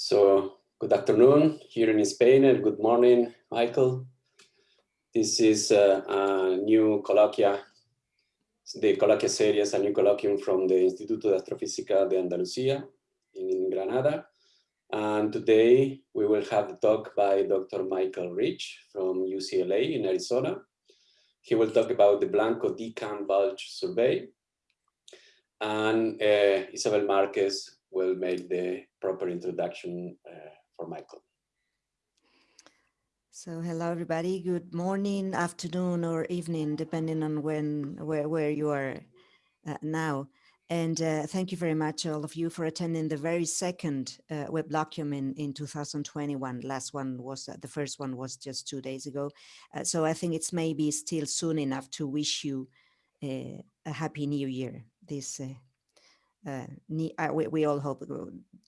So good afternoon here in Spain and good morning, Michael. This is uh, a new colloquia, the colloquia series, a new colloquium from the Instituto de Astrofísica de Andalucía in Granada. And today we will have a talk by Dr. Michael Rich from UCLA in Arizona. He will talk about the Blanco DECam bulge survey. And uh, Isabel Marquez will make the proper introduction uh, for Michael. So hello everybody, good morning, afternoon or evening, depending on when, where, where you are uh, now. And uh, thank you very much all of you for attending the very second uh, in, in 2021. Last one was, uh, the first one was just two days ago. Uh, so I think it's maybe still soon enough to wish you uh, a happy new year this uh, uh, we, we, all hope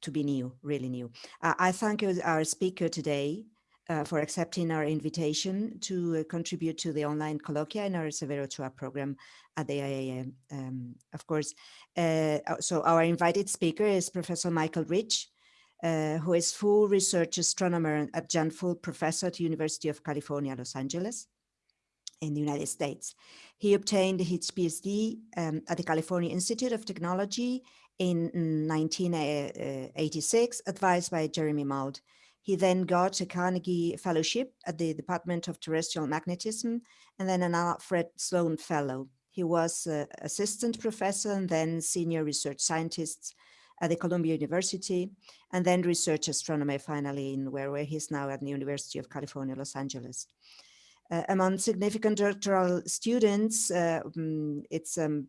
to be new, really new. Uh, I thank our speaker today uh, for accepting our invitation to uh, contribute to the online colloquia in our Severo Ochoa program at the IAA. Um, of course, uh, so our invited speaker is Professor Michael Rich, who is full research astronomer and adjunct full professor at University of California, Los Angeles in the United States. He obtained his PhD um, at the California Institute of Technology in 1986, advised by Jeremy Mould. He then got a Carnegie Fellowship at the Department of Terrestrial Magnetism and then an Alfred Sloan Fellow. He was uh, assistant professor and then senior research scientist at the Columbia University and then research astronomer finally in where, where he's now at the University of California, Los Angeles. Among significant doctoral students, uh, um, it's um,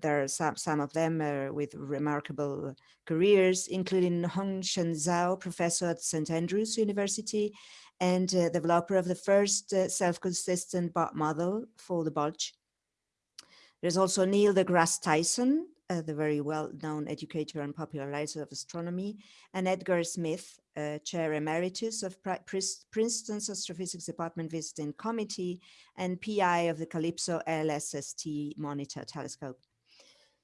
there are some, some of them uh, with remarkable careers, including HongSheng Zhao, professor at St. Andrews University and uh, developer of the first uh, self-consistent model for the bulge. There's also Neil deGrasse Tyson, uh, the very well-known educator and popularizer of astronomy, and Edgar Smith, uh, Chair Emeritus of Princeton's Astrophysics Department Visiting Committee and PI of the Calypso LSST Monitor Telescope.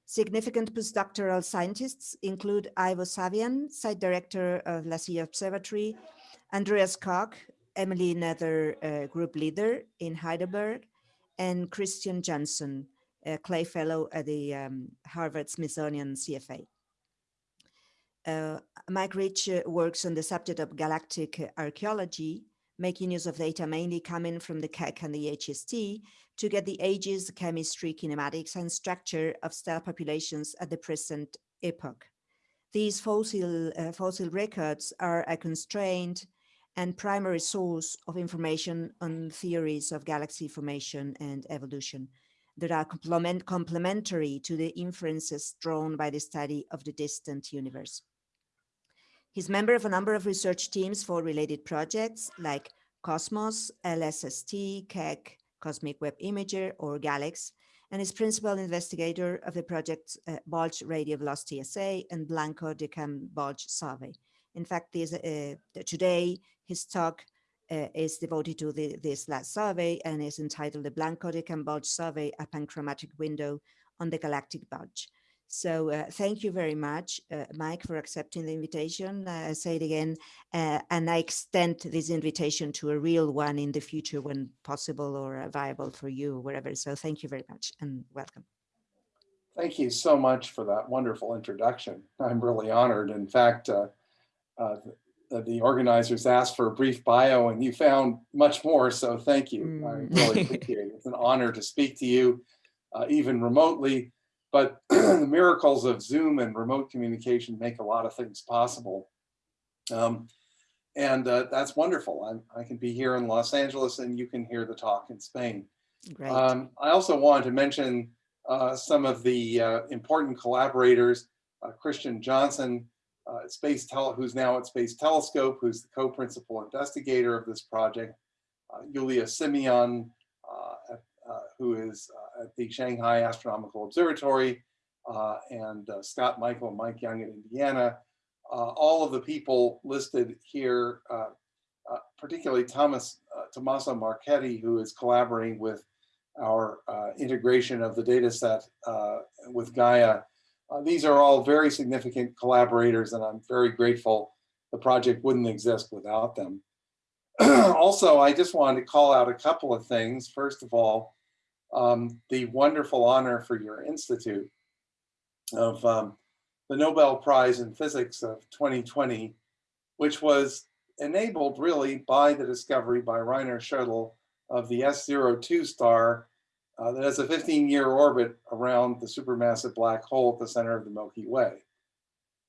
Significant postdoctoral scientists include Ivo Saviane, Site Director of La Silla Observatory, Andreas Koch, Emily Nether uh, Group Leader in Heidelberg, and Christian Johnson, Clay Fellow at the um, Harvard Smithsonian CFA. Uh, Mike Rich uh, works on the subject of galactic archaeology, making use of data mainly coming from the Keck and the HST to get the ages, chemistry, kinematics, and structure of stellar populations at the present epoch. These fossil, uh, fossil records are a constrained and primary source of information on theories of galaxy formation and evolution that are complement complementary to the inferences drawn by the study of the distant universe. He's member of a number of research teams for related projects like Cosmos, LSST, Keck, Cosmic Web Imager, or GALEX, and is principal investigator of the project's uh, Bulge Radial Velocity Assay and Blanco DECam Bulge Survey. In fact, this, uh, today his talk uh, is devoted to the, this last survey and is entitled the Blanco DECam Bulge Survey, a panchromatic window on the galactic bulge. So uh, thank you very much, uh, Mike, for accepting the invitation. Uh, I say it again, uh, and I extend this invitation to a real one in the future when possible or viable for you, wherever. So thank you very much and welcome. Thank you so much for that wonderful introduction. I'm really honored. In fact, uh, uh, the organizers asked for a brief bio and you found much more, so thank you. Mm. I really appreciate it. It's an honor to speak to you, even remotely but the miracles of Zoom and remote communication make a lot of things possible. Um, and uh, that's wonderful. I'm, i can be here in Los Angeles and you can hear the talk in Spain. Um, I also wanted to mention uh, some of the uh, important collaborators, uh, Christian Johnson, uh, Space Tele who's now at Space Telescope, who's the co-principal investigator of this project, uh, Iulia Simion, who is at the Shanghai Astronomical Observatory, uh, and uh, Scott Michael and Mike Young in Indiana. Uh, all of the people listed here, particularly Thomas Tommaso Marchetti, who is collaborating with our integration of the data set with Gaia. these are all very significant collaborators, and I'm very grateful the project wouldn't exist without them. also, I just wanted to call out a couple of things. First of all, um, the wonderful honor for your institute of um, the Nobel Prize in Physics of 2020, which was enabled really by the discovery by Rainer Schödel of the S02 star uh, that has a 15-year orbit around the supermassive black hole at the center of the Milky Way.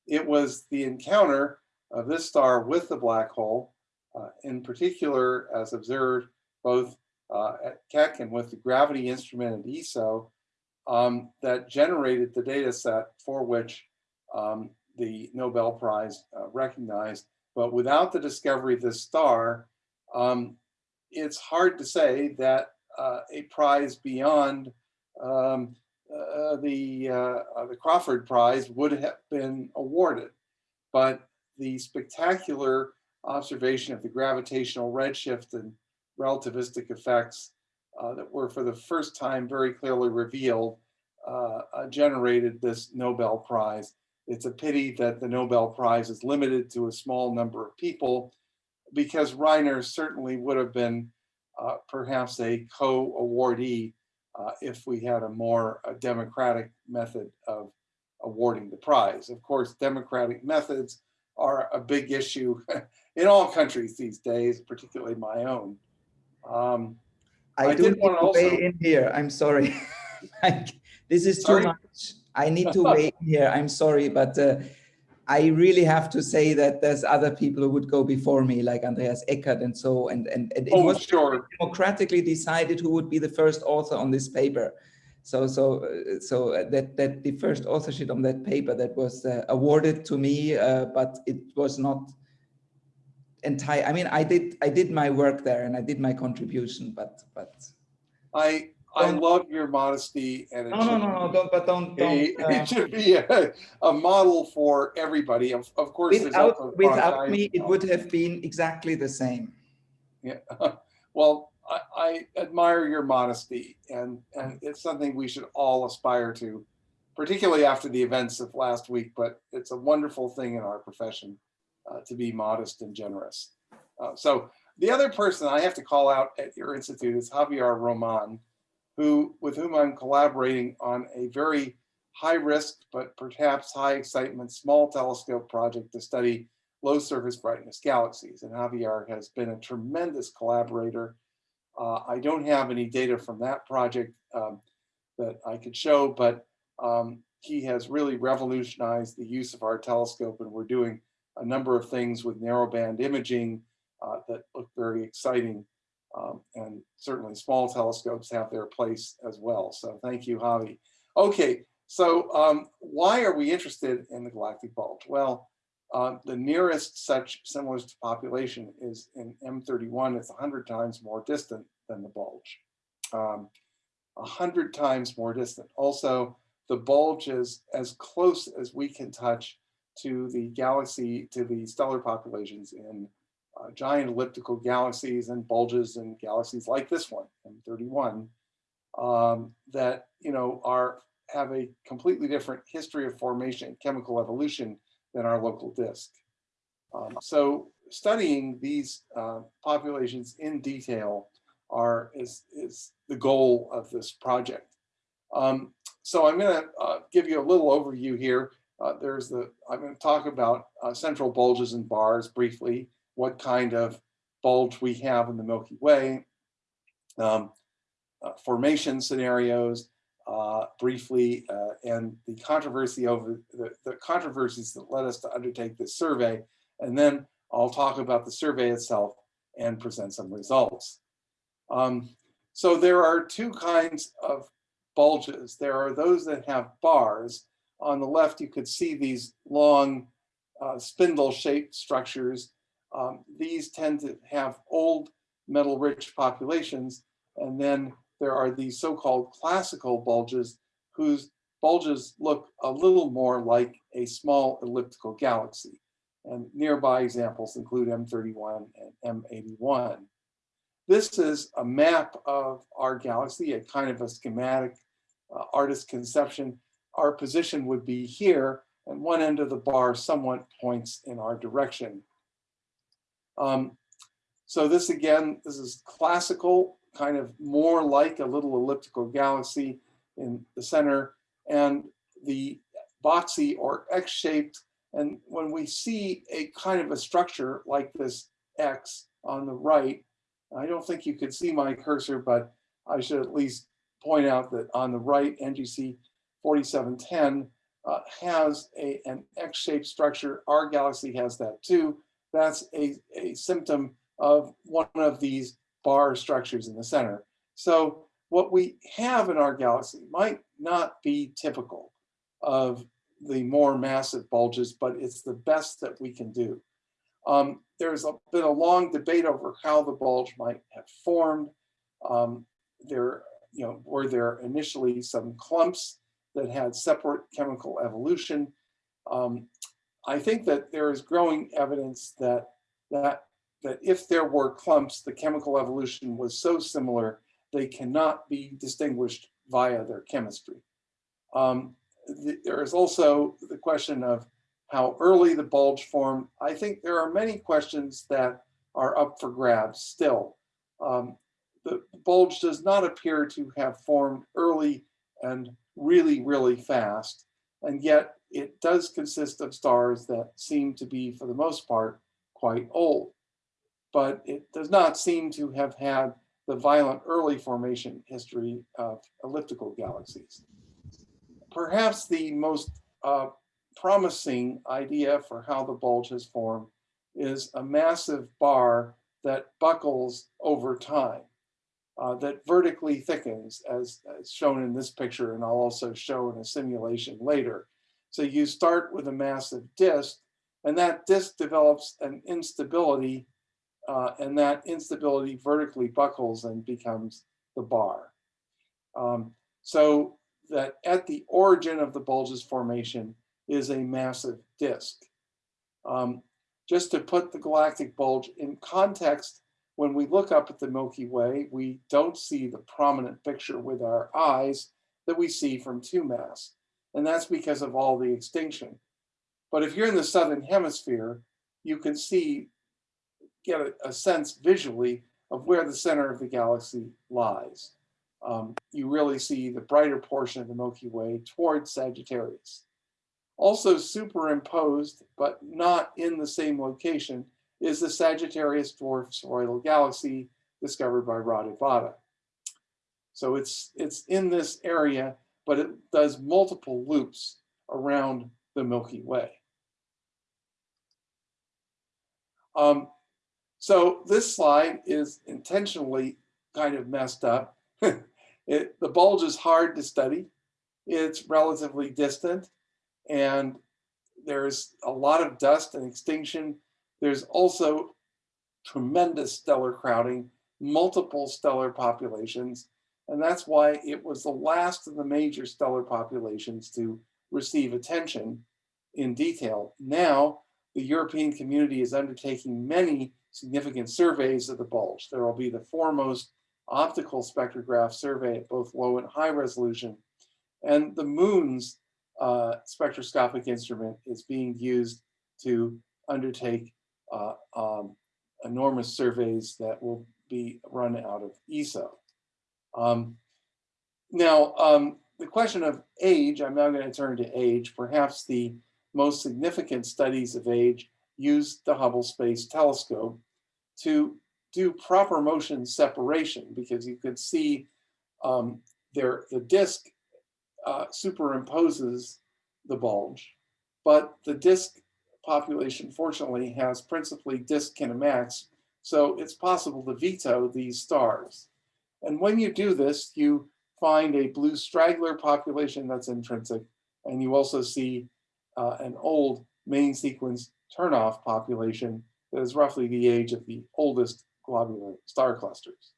It was the encounter of this star with the black hole, uh, in particular as observed both uh, at Keck and with the gravity instrument at ESO, um, that generated the data set for which um, the Nobel Prize uh, recognized. But without the discovery of this star, um, it's hard to say that uh, a prize beyond um, uh, the, uh, the Crafoord Prize would have been awarded. But the spectacular observation of the gravitational redshift and relativistic effects uh, that were for the first time very clearly revealed uh, uh, generated this Nobel Prize. It's a pity that the Nobel Prize is limited to a small number of people because Rainer certainly would have been uh, perhaps a co-awardee uh, if we had a more a democratic method of awarding the prize. Of course, democratic methods are a big issue in all countries these days, particularly my own. Um, I, I do need to also... weigh in here. I'm sorry. this is sorry? too much. I need to weigh in here. I'm sorry, but uh, I really have to say that there's other people who would go before me, like Andreas Eckart and so, and, and, and it oh, was sure. democratically decided who would be the first author on this paper. So, so, uh, so uh, that that the first authorship on that paper that was uh, awarded to me, uh, but it was not entire. I mean, I did I did my work there and I did my contribution, but but I I love your modesty and it no, no, no, no, don't, but don't, don't a, uh, it should be a, a, model for everybody. Of, of course, without, without me, it would have been exactly the same. Yeah, well, I, I, admire your modesty and, and it's something we should all aspire to, particularly after the events of last week, but it's a wonderful thing in our profession uh, to be modest and generous. Uh, so the other person I have to call out at your institute is Javier Roman, who with whom I'm collaborating on a very high risk, but perhaps high excitement small telescope project to study low surface brightness galaxies. And Javier has been a tremendous collaborator. Uh, I don't have any data from that project um, that I could show, but um, he has really revolutionized the use of our telescope and we're doing a number of things with narrowband imaging uh, that look very exciting um, and certainly small telescopes have their place as well. So thank you, Javi. Okay, so um, why are we interested in the galactic bulge? Well, uh, the nearest such simulus population is in M31. It's 100 times more distant than the bulge. Um, 100 times more distant. Also, the bulge is as close as we can touch to the galaxy, to the stellar populations in uh, giant elliptical galaxies and bulges and galaxies like this one, M31, um, that you know are have a completely different history of formation and chemical evolution than our local disk. Um, so studying these uh, populations in detail are is, is the goal of this project. Um, so I'm going to uh, give you a little overview here. Uh, there's the, I'm going to talk about uh, central bulges and bars briefly what kind of bulge we have in the Milky Way, um, uh, formation scenarios, uh, briefly, uh, and the controversy over the, the, controversies that led us to undertake this survey. And then I'll talk about the survey itself and present some results. Um, so there are two kinds of bulges. There are those that have bars. On the left, you could see these long uh, spindle shaped structures um, these tend to have old metal rich populations. And then there are these so-called classical bulges whose bulges look a little more like a small elliptical galaxy. And nearby examples include M31 and M81. This is a map of our galaxy, a kind of a schematic uh, artist conception. Our position would be here, and one end of the bar somewhat points in our direction Um, so this again, this is classical, kind of more like a little elliptical galaxy in the center and the boxy or X-shaped. And when we see a kind of a structure like this X on the right, I don't think you could see my cursor, but I should at least point out that on the right, NGC 4710 uh, has a, an X-shaped structure. Our galaxy has that too. That's a, a symptom of one of these bar structures in the center. So what we have in our galaxy might not be typical of the more massive bulges, but it's the best that we can do. Um, there's a, been a long debate over how the bulge might have formed. Um, there, you know, were there initially some clumps that had separate chemical evolution? Um, I think that there is growing evidence that that that if there were clumps, the chemical evolution was so similar, they cannot be distinguished via their chemistry. Um, the, there is also the question of how early the bulge formed. I think there are many questions that are up for grabs still. Um, the bulge does not appear to have formed early and really, really fast. And yet it does consist of stars that seem to be, for the most part, quite old. But it does not seem to have had the violent early formation history of elliptical galaxies. Perhaps the most uh, promising idea for how the bulge has formed is a massive bar that buckles over time uh, that vertically thickens as, as, shown in this picture and I'll also show in a simulation later. So you start with a massive disk and that disk develops an instability uh, and that instability vertically buckles and becomes the bar. Um, so that at the origin of the bulge's formation is a massive disk. Um, just to put the galactic bulge in context, when we look up at the Milky Way, we don't see the prominent picture with our eyes that we see from 2MASS. And that's because of all the extinction. But if you're in the Southern Hemisphere, you can see, get a, a sense visually of where the center of the galaxy lies. Um, you really see the brighter portion of the Milky Way towards Sagittarius. Also superimposed, but not in the same location, is the Sagittarius dwarf spheroidal galaxy discovered by Radivada. So it's, it's in this area, but it does multiple loops around the Milky Way. Um, so this slide is intentionally kind of messed up. it, the bulge is hard to study. It's relatively distant and there's a lot of dust and extinction there's also tremendous stellar crowding, multiple stellar populations, and that's why it was the last of the major stellar populations to receive attention in detail. Now, the European community is undertaking many significant surveys of the bulge. There will be the 4MOST optical spectrograph survey at both low and high resolution. And the MOONS uh, spectroscopic instrument is being used to undertake uh, um, enormous surveys that will be run out of ESO. Um, now, um, the question of age, I'm now going to turn to age. Perhaps the most significant studies of age use the Hubble Space Telescope to do proper motion separation because you could see um, there the disk uh, superimposes the bulge, but the disk population, fortunately, has principally disk kinematics, so it's possible to veto these stars. And when you do this, you find a blue straggler population that's intrinsic, and you also see uh, an old main sequence turnoff population that is roughly the age of the oldest globular star clusters.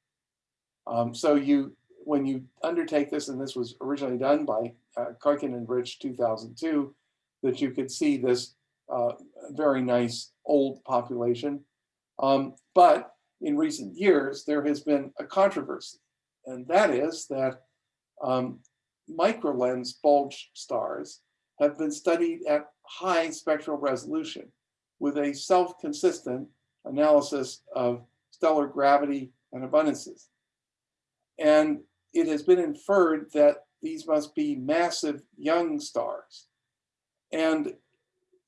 Um, so you, when you undertake this, and this was originally done by uh, and Rich 2002, that you could see this uh, very nice old population. Um, but in recent years, there has been a controversy, and that is that um, microlens bulge stars have been studied at high spectral resolution with a self-consistent analysis of stellar gravity and abundances. And it has been inferred that these must be massive young stars. And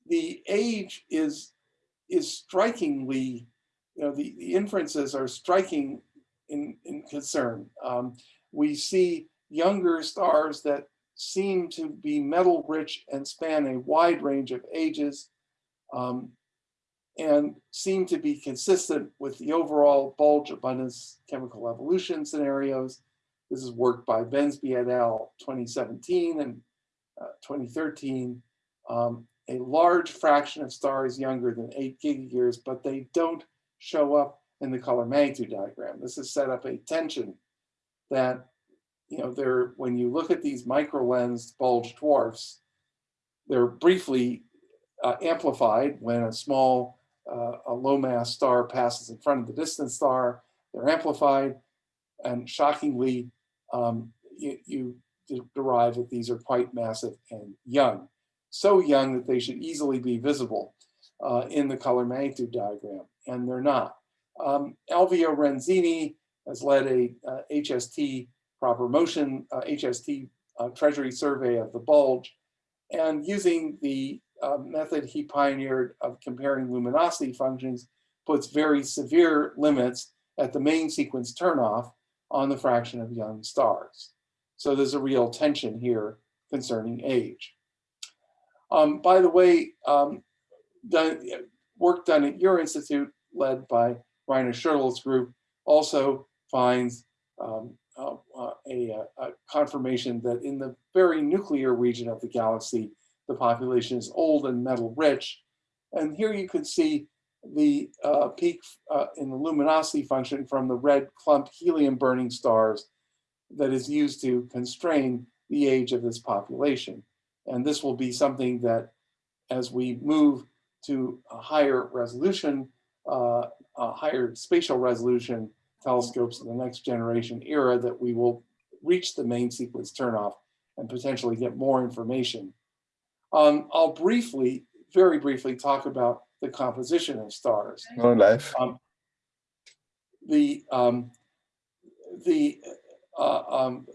the age is, is strikingly, you know, the, the inferences are striking in, in concern. Um, we see younger stars that seem to be metal rich and span a wide range of ages um, and seem to be consistent with the overall bulge abundance chemical evolution scenarios. This is work by Bensby et al. 2017 and uh, 2013. Um, a large fraction of stars younger than 8 gigayears, but they don't show up in the color magnitude diagram. This has set up a tension that you know, they're, when you look at these micro-lensed bulge dwarfs, they're briefly uh, amplified when a small, uh, a low mass star passes in front of the distant star. They're amplified, and shockingly, um, you, you derive that these are quite massive and young. So young that they should easily be visible uh, in the color magnitude diagram, and they're not. Um, Alvio Renzini has led a HST proper motion uh, HST uh, treasury survey of the bulge and using the uh, method he pioneered of comparing luminosity functions puts very severe limits at the main sequence turnoff on the fraction of young stars. So there's a real tension here concerning age. Um, by the way, um, done, work done at your institute led by Rainer Schödel's group also finds um, uh, a, a, confirmation that in the very nuclear region of the galaxy, the population is old and metal rich. And here you can see the uh, peak uh, in the luminosity function from the red clumped helium burning stars that is used to constrain the age of this population. And this will be something that as we move to a higher resolution, uh, a higher spatial resolution, telescopes in the next generation era that we will reach the main sequence turnoff and potentially get more information. Um, I'll briefly, very briefly talk about the composition of stars. No life. Um, the um, the uh, um,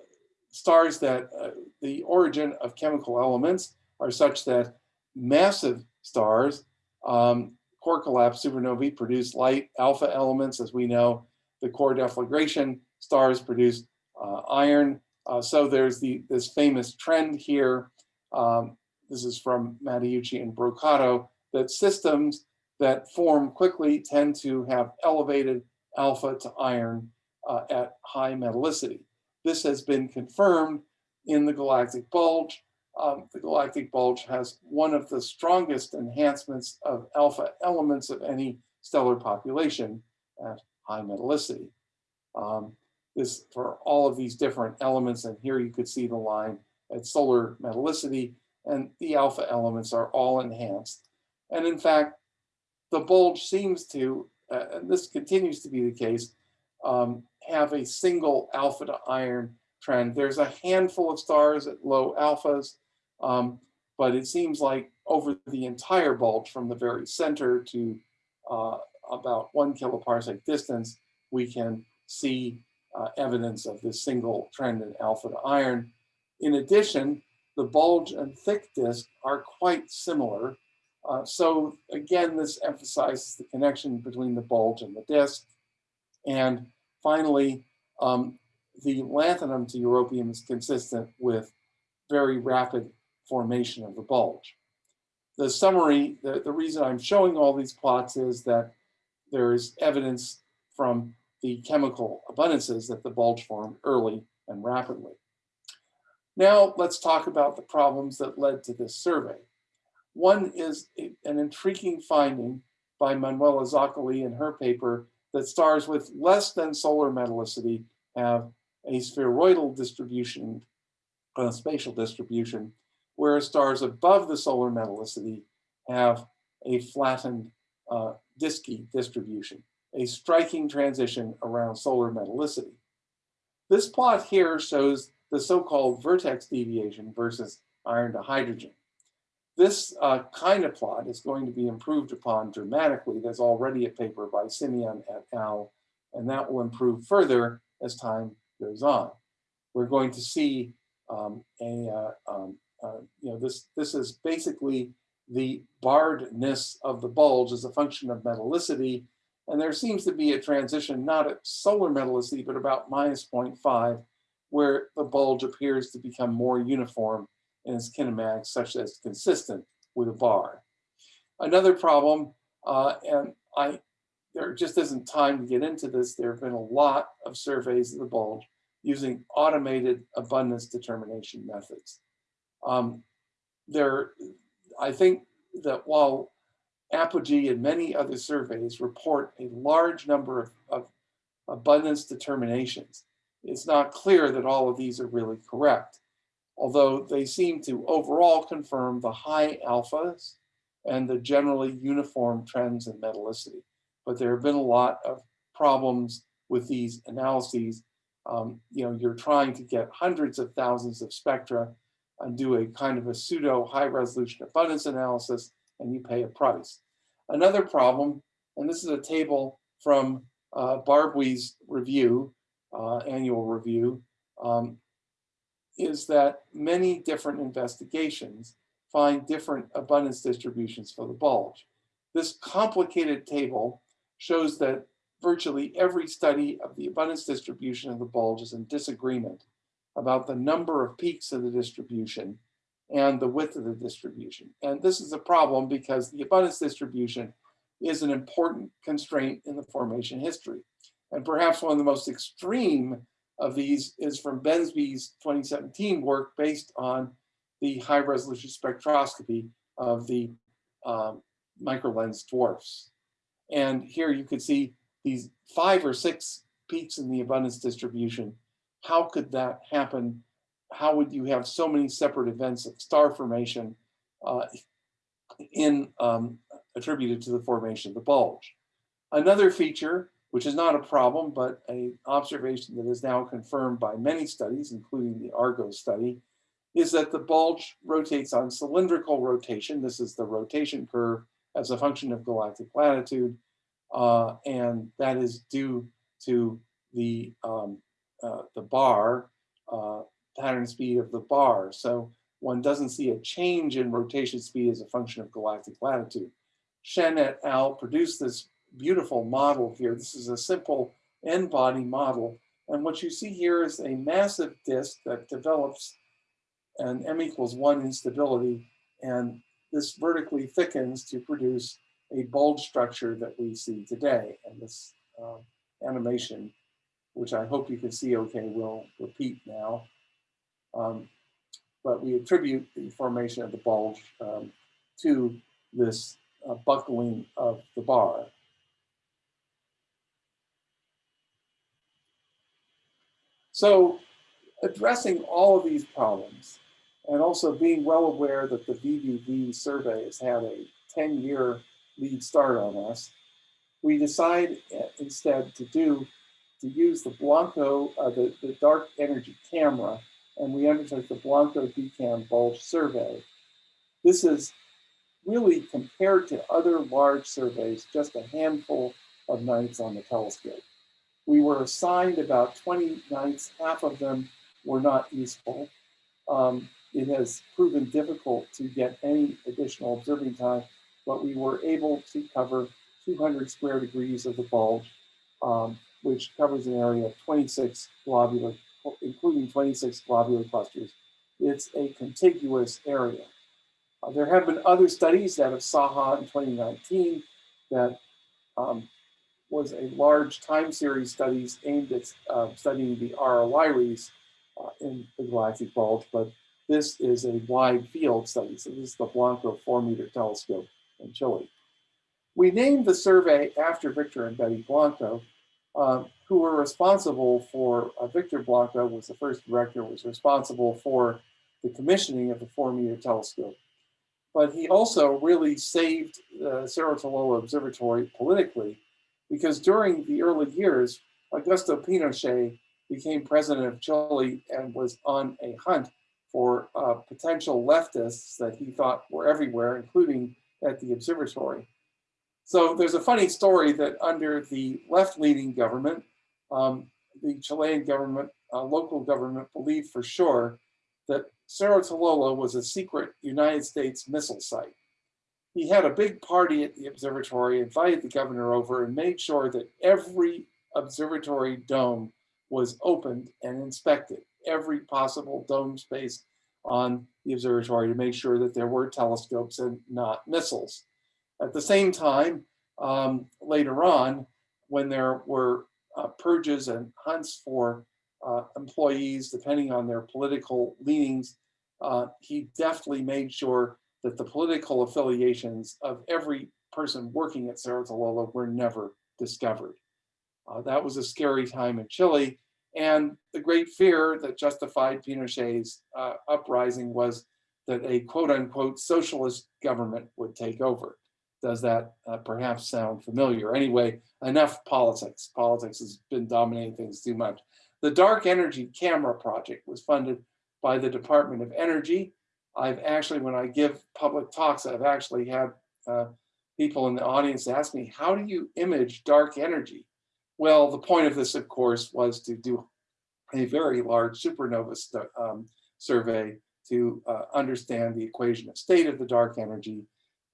stars that uh, the origin of chemical elements are such that massive stars, um, core collapse supernovae produce light alpha elements, as we know, the core deflagration stars produce uh, iron. Uh, so there's the this famous trend here. Um, this is from Matteucci and Brocato, that systems that form quickly tend to have elevated alpha to iron uh, at high metallicity. This has been confirmed in the galactic bulge. Um, the galactic bulge has one of the strongest enhancements of alpha elements of any stellar population at high metallicity. Um, this for all of these different elements, and here you could see the line at solar metallicity, and the alpha elements are all enhanced. And in fact, the bulge seems to, uh, and this continues to be the case, um, have a single alpha to iron trend. There's a handful of stars at low alphas, um, but it seems like over the entire bulge from the very center to uh, about one kiloparsec distance, we can see uh, evidence of this single trend in alpha to iron. In addition, the bulge and thick disk are quite similar. Uh, so again, this emphasizes the connection between the bulge and the disk. And finally, um, the lanthanum to europium is consistent with very rapid formation of the bulge. The summary, the, the reason I'm showing all these plots is that there is evidence from the chemical abundances that the bulge formed early and rapidly. Now let's talk about the problems that led to this survey. One is a, an intriguing finding by Manuela Zoccali in her paper that stars with less than solar metallicity have a spheroidal distribution, a spatial distribution, whereas stars above the solar metallicity have a flattened uh, Diski distribution, a striking transition around solar metallicity. This plot here shows the so-called vertex deviation versus iron to hydrogen. This uh, kind of plot is going to be improved upon dramatically. There's already a paper by Simion et al. And that will improve further as time goes on. We're going to see um, a, uh, um, uh, you know, this, this is basically the barredness of the bulge as a function of metallicity. And there seems to be a transition, not at solar metallicity, but about minus 0.5, where the bulge appears to become more uniform in its kinematics, such that it's consistent with a bar. Another problem, uh, and I, there just isn't time to get into this, there have been a lot of surveys of the bulge using automated abundance determination methods. Um, there, I think that while Apogee and many other surveys report a large number of, of abundance determinations, it's not clear that all of these are really correct, although they seem to overall confirm the high alphas and the generally uniform trends in metallicity. But there have been a lot of problems with these analyses. Um, you know, you're trying to get hundreds of thousands of spectra and do a kind of a pseudo high resolution abundance analysis and you pay a price. Another problem, and this is a table from uh, Barbuy's review, uh, annual review, um, is that many different investigations find different abundance distributions for the bulge. This complicated table shows that virtually every study of the abundance distribution of the bulge is in disagreement about the number of peaks of the distribution and the width of the distribution. And this is a problem because the abundance distribution is an important constraint in the formation history. And perhaps one of the most extreme of these is from Bensby's 2017 work based on the high resolution spectroscopy of the um, microlens dwarfs. And here you could see these five or six peaks in the abundance distribution how could that happen? How would you have so many separate events of star formation uh, in um, attributed to the formation of the bulge? Another feature, which is not a problem, but an observation that is now confirmed by many studies, including the Argo study, is that the bulge rotates on cylindrical rotation. This is the rotation curve as a function of galactic latitude. Uh, and that is due to the um, uh, the bar, uh, pattern speed of the bar. So one doesn't see a change in rotation speed as a function of galactic latitude. Shen et al. produced this beautiful model here. This is a simple n-body model. And what you see here is a massive disk that develops an m equals one instability. And this vertically thickens to produce a bulge structure that we see today. And this uh, animation which I hope you can see okay, will repeat now. Um, but we attribute the formation of the bulge um, to this uh, buckling of the bar. So addressing all of these problems and also being well aware that the VVV survey has had a 10-year lead start on us, we decide instead to do to use the Blanco, uh, the, the dark energy camera, and we undertook the Blanco DECam bulge survey. This is really compared to other large surveys, just a handful of nights on the telescope. We were assigned about 20 nights, half of them were not useful. Um, it has proven difficult to get any additional observing time, but we were able to cover 200 square degrees of the bulge um, which covers an area of 26 globular, including 26 globular clusters. It's a contiguous area. Uh, there have been other studies out of SAHA in 2019 that um, was a large time series studies aimed at uh, studying the RR Lyraes uh, in the galactic bulge, but this is a wide field study. So this is the Blanco four meter telescope in Chile. We named the survey after Victor and Betty Blanco uh, who were responsible for, uh, Victor Blanco was the first director, was responsible for the commissioning of the four meter telescope. But he also really saved uh, Cerro Tololo Observatory politically because during the early years, Augusto Pinochet became president of Chile and was on a hunt for uh, potential leftists that he thought were everywhere, including at the observatory. So there's a funny story that under the left-leaning government, um, the Chilean government, uh, local government believed for sure that Cerro Tololo was a secret United States missile site. He had a big party at the observatory, invited the governor over and made sure that every observatory dome was opened and inspected, every possible dome space on the observatory to make sure that there were telescopes and not missiles. At the same time, um, later on, when there were uh, purges and hunts for uh, employees, depending on their political leanings, uh, he deftly made sure that the political affiliations of every person working at Cerro Tololo were never discovered. Uh, that was a scary time in Chile. And the great fear that justified Pinochet's uh, uprising was that a quote unquote socialist government would take over. Does that uh, perhaps sound familiar? Anyway, enough politics. Politics has been dominating things too much. The Dark Energy Camera Project was funded by the Department of Energy. I've actually, when I give public talks, I've actually had uh, people in the audience ask me, how do you image dark energy? Well, the point of this, of course, was to do a very large supernova um, survey to uh, understand the equation of state of the dark energy.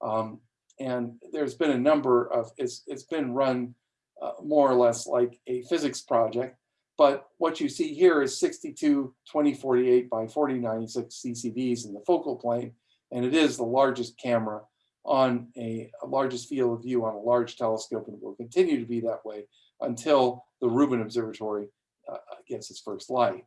Um, and there's been a number of, it's, it's been run uh, more or less like a physics project. But what you see here is 62 2048 by 4096 CCDs in the focal plane, and it is the largest camera on a, a, largest field of view on a large telescope, and will continue to be that way until the Rubin Observatory uh, gets its first light.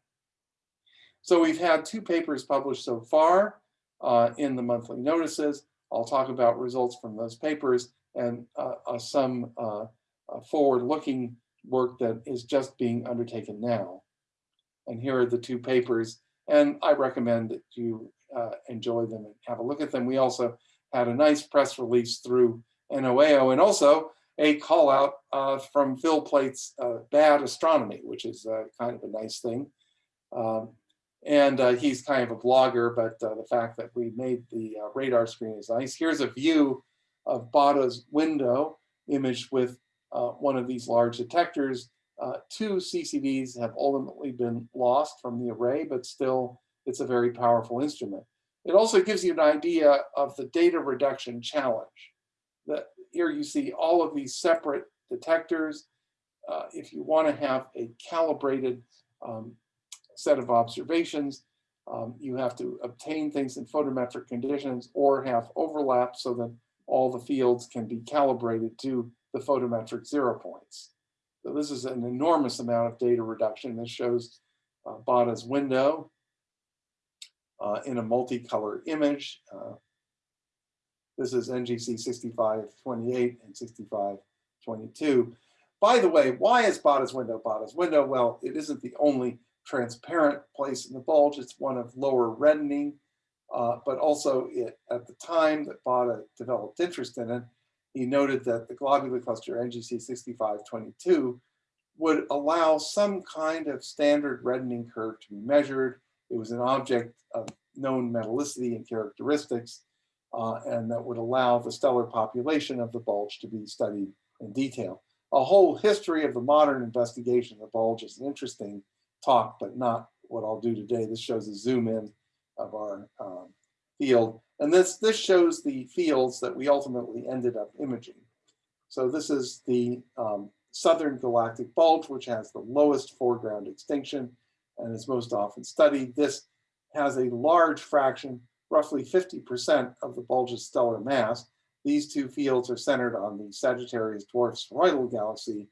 So we've had two papers published so far uh, in the monthly notices. I'll talk about results from those papers and uh, uh some uh, uh, forward-looking work that is just being undertaken now. And here are the two papers, and I recommend that you enjoy them and have a look at them. We also had a nice press release through NOAO and also a call out uh, from Phil Plait's uh, Bad Astronomy, which is uh, kind of a nice thing. Um, and uh, he's kind of a blogger, but uh, the fact that we made the uh, radar screen is nice. Here's a view of Baade's window imaged with one of these large detectors. two CCDs have ultimately been lost from the array, but still it's a very powerful instrument. It also gives you an idea of the data reduction challenge. That here you see all of these separate detectors. Uh, if you want to have a calibrated um, set of observations, um, you have to obtain things in photometric conditions or have overlap so that all the fields can be calibrated to the photometric zero points. So this is an enormous amount of data reduction. This shows uh, Baade's window uh, in a multicolor image. Uh, this is NGC 6528 and 6522. By the way, why is Baade's window Baade's window? Well, it isn't the only transparent place in the bulge. It's one of lower reddening, uh, but also it, at the time that Bada developed interest in it, he noted that the globular cluster NGC 6522 would allow some kind of standard reddening curve to be measured. It was an object of known metallicity and characteristics uh, and that would allow the stellar population of the bulge to be studied in detail. A whole history of the modern investigation of the bulge is an interesting talk, but not what I'll do today. This shows a zoom in of our um, field. And this, this shows the fields that we ultimately ended up imaging. So this is the um, Southern Galactic Bulge, which has the lowest foreground extinction and is most often studied. This has a large fraction roughly 50% of the bulge's stellar mass. These two fields are centered on the Sagittarius dwarf spheroidal galaxy.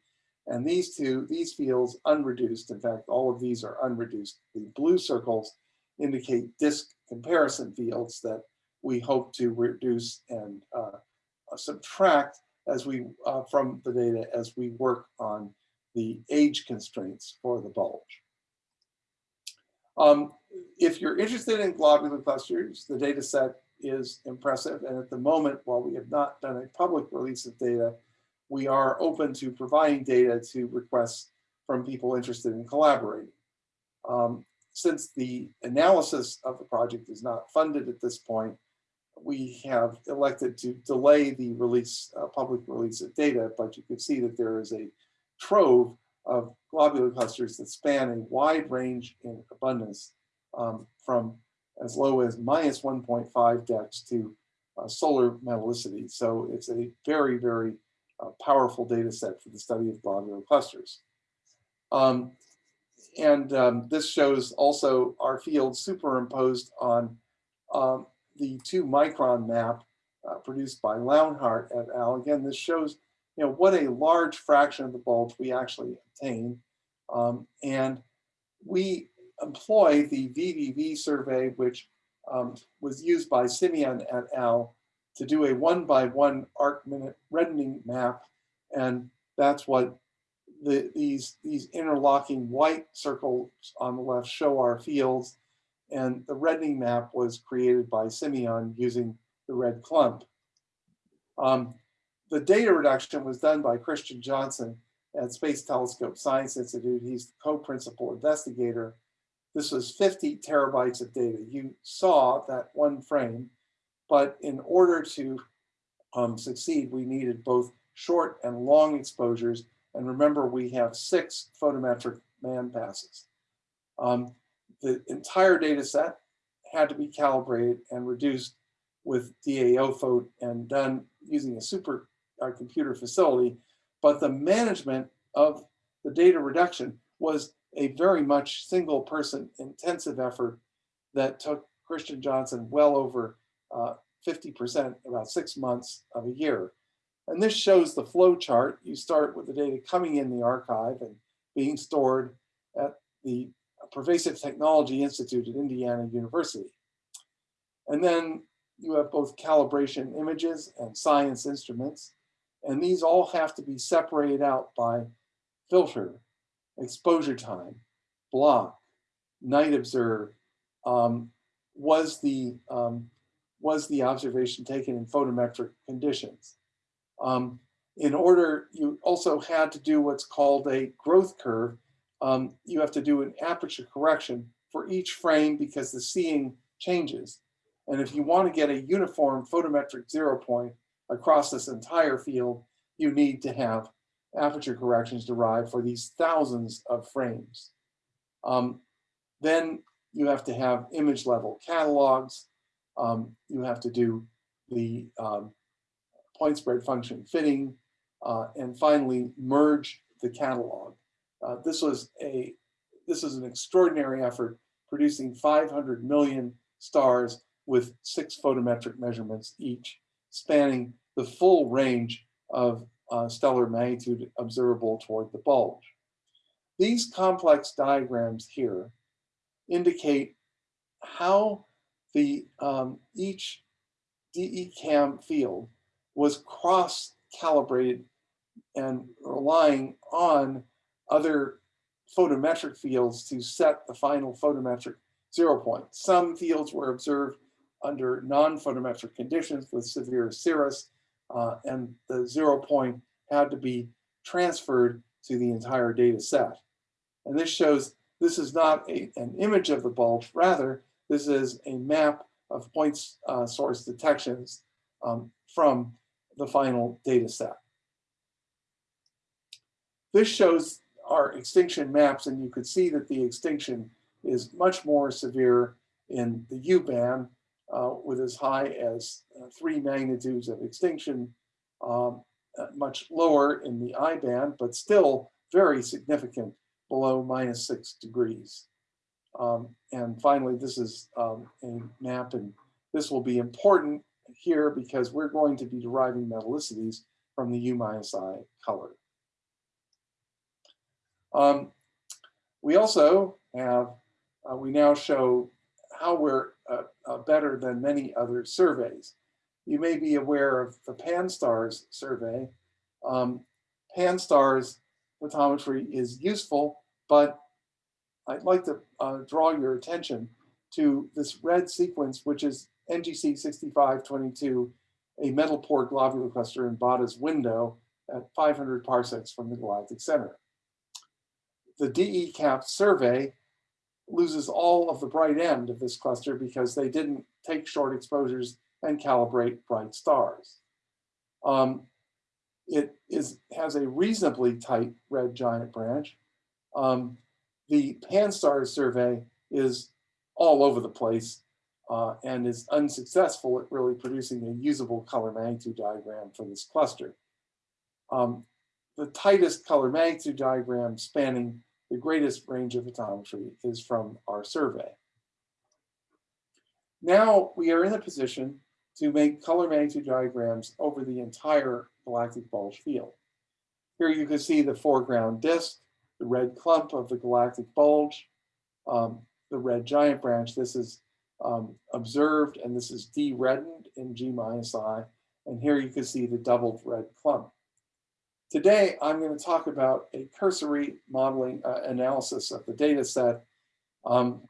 And these two, these fields unreduced, in fact, all of these are unreduced. The blue circles indicate disk comparison fields that we hope to reduce and uh, subtract as we uh, from the data as we work on the age constraints for the bulge. Um, if you're interested in globular clusters, the data set is impressive. And at the moment, while we have not done a public release of data, we are open to providing data to requests from people interested in collaborating. Um, since the analysis of the project is not funded at this point, we have elected to delay the release, uh, public release of data, but you can see that there is a trove of globular clusters that span a wide range in abundance um, from as low as minus 1.5 dex to uh, solar metallicity. So it's a very, very uh, powerful data set for the study of globular clusters. Um, and um, this shows also our field superimposed on um, the two micron map uh, produced by Launhardt et al. Again, this shows you know what a large fraction of the bulge we actually obtain. Um, and we employ the VVV survey, which um, was used by Simion et al. to do a one by one arc minute reddening map. And that's what the, these, these interlocking white circles on the left show our fields. And the reddening map was created by Simion using the red clump. Um, the data reduction was done by Christian Johnson at Space Telescope Science Institute. He's the co-principal investigator. This was 50 terabytes of data. You saw that one frame, but in order to um, succeed, we needed both short and long exposures. And remember, we have six photometric man passes. Um, the entire data set had to be calibrated and reduced with DAO and done using a super uh, computer facility. But the management of the data reduction was a very much single person intensive effort that took Christian Johnson well over 50%, uh, about six months of a year. And this shows the flow chart. You start with the data coming in the archive and being stored at the Pervasive Technology Institute at Indiana University. And then you have both calibration images and science instruments. And these all have to be separated out by filter, exposure time, block, night observed, um, was the um, was the observation taken in photometric conditions. Um, in order, you also had to do what's called a growth curve. Um, you have to do an aperture correction for each frame because the seeing changes. And if you want to get a uniform photometric zero point across this entire field, you need to have aperture corrections derived for these thousands of frames. Um, then you have to have image level catalogs. Um, you have to do the um, point spread function fitting, uh, and finally merge the catalog. Uh, this was a this is an extraordinary effort producing 500 million stars with six photometric measurements each, spanning the full range of uh, stellar magnitude observable toward the bulge. These complex diagrams here indicate how the um, each DECam field was cross-calibrated and relying on other photometric fields to set the final photometric zero point. Some fields were observed under non-photometric conditions with severe cirrus, uh, and the zero point had to be transferred to the entire data set. And this shows this is not a, an image of the bulge, rather, this is a map of points uh, source detections um, from the final data set. This shows our extinction maps, and you could see that the extinction is much more severe in the U band uh, with as high as uh, three magnitudes of extinction, um, uh, much lower in the I band, but still very significant below minus six degrees. Um, and finally, this is um, a map, and this will be important here because we're going to be deriving metallicities from the U minus I color. Um, we also have, uh, we now show how we're uh, uh, better than many other surveys. You may be aware of the PanSTARRS survey. Um, PanSTARRS photometry is useful, but I'd like to uh, draw your attention to this red sequence, which is NGC 6522, a metal poor globular cluster in Baade's window at 500 parsecs from the galactic center. The DECaPS survey loses all of the bright end of this cluster because they didn't take short exposures and calibrate bright stars. Um, it is has a reasonably tight red giant branch. Um, the Pan-STARRS survey is all over the place uh, and is unsuccessful at really producing a usable color magnitude diagram for this cluster. Um, the tightest color magnitude diagram spanning the greatest range of photometry is from our survey. Now we are in a position to make color magnitude diagrams over the entire galactic bulge field. Here you can see the foreground disk, the red clump of the galactic bulge, um, the red giant branch. This is um, observed and this is de-reddened in G minus I. And here you can see the doubled red clump. Today, I'm going to talk about a cursory modeling uh, analysis of the data set. Um,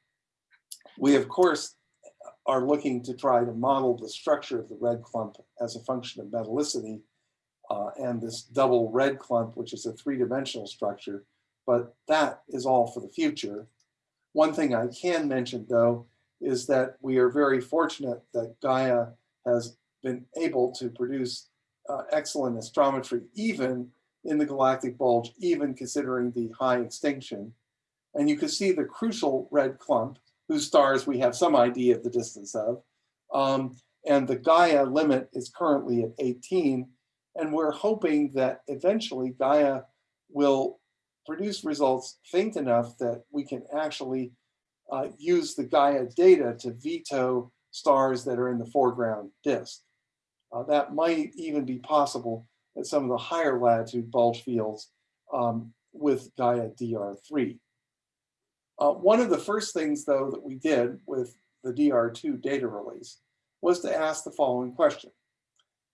we, of course, are looking to try to model the structure of the red clump as a function of metallicity uh, and this double red clump, which is a three-dimensional structure, but that is all for the future. One thing I can mention, though, is that we are very fortunate that Gaia has been able to produce uh, excellent astrometry, even in the galactic bulge, even considering the high extinction. And you can see the crucial red clump, whose stars we have some idea of the distance of. Um, and the Gaia limit is currently at 18. And we're hoping that eventually Gaia will produce results faint enough that we can actually uh, use the Gaia data to veto stars that are in the foreground disk. Uh, that might even be possible at some of the higher latitude bulge fields um, with Gaia DR3. Uh, one of the first things, though, that we did with the DR2 data release was to ask the following question.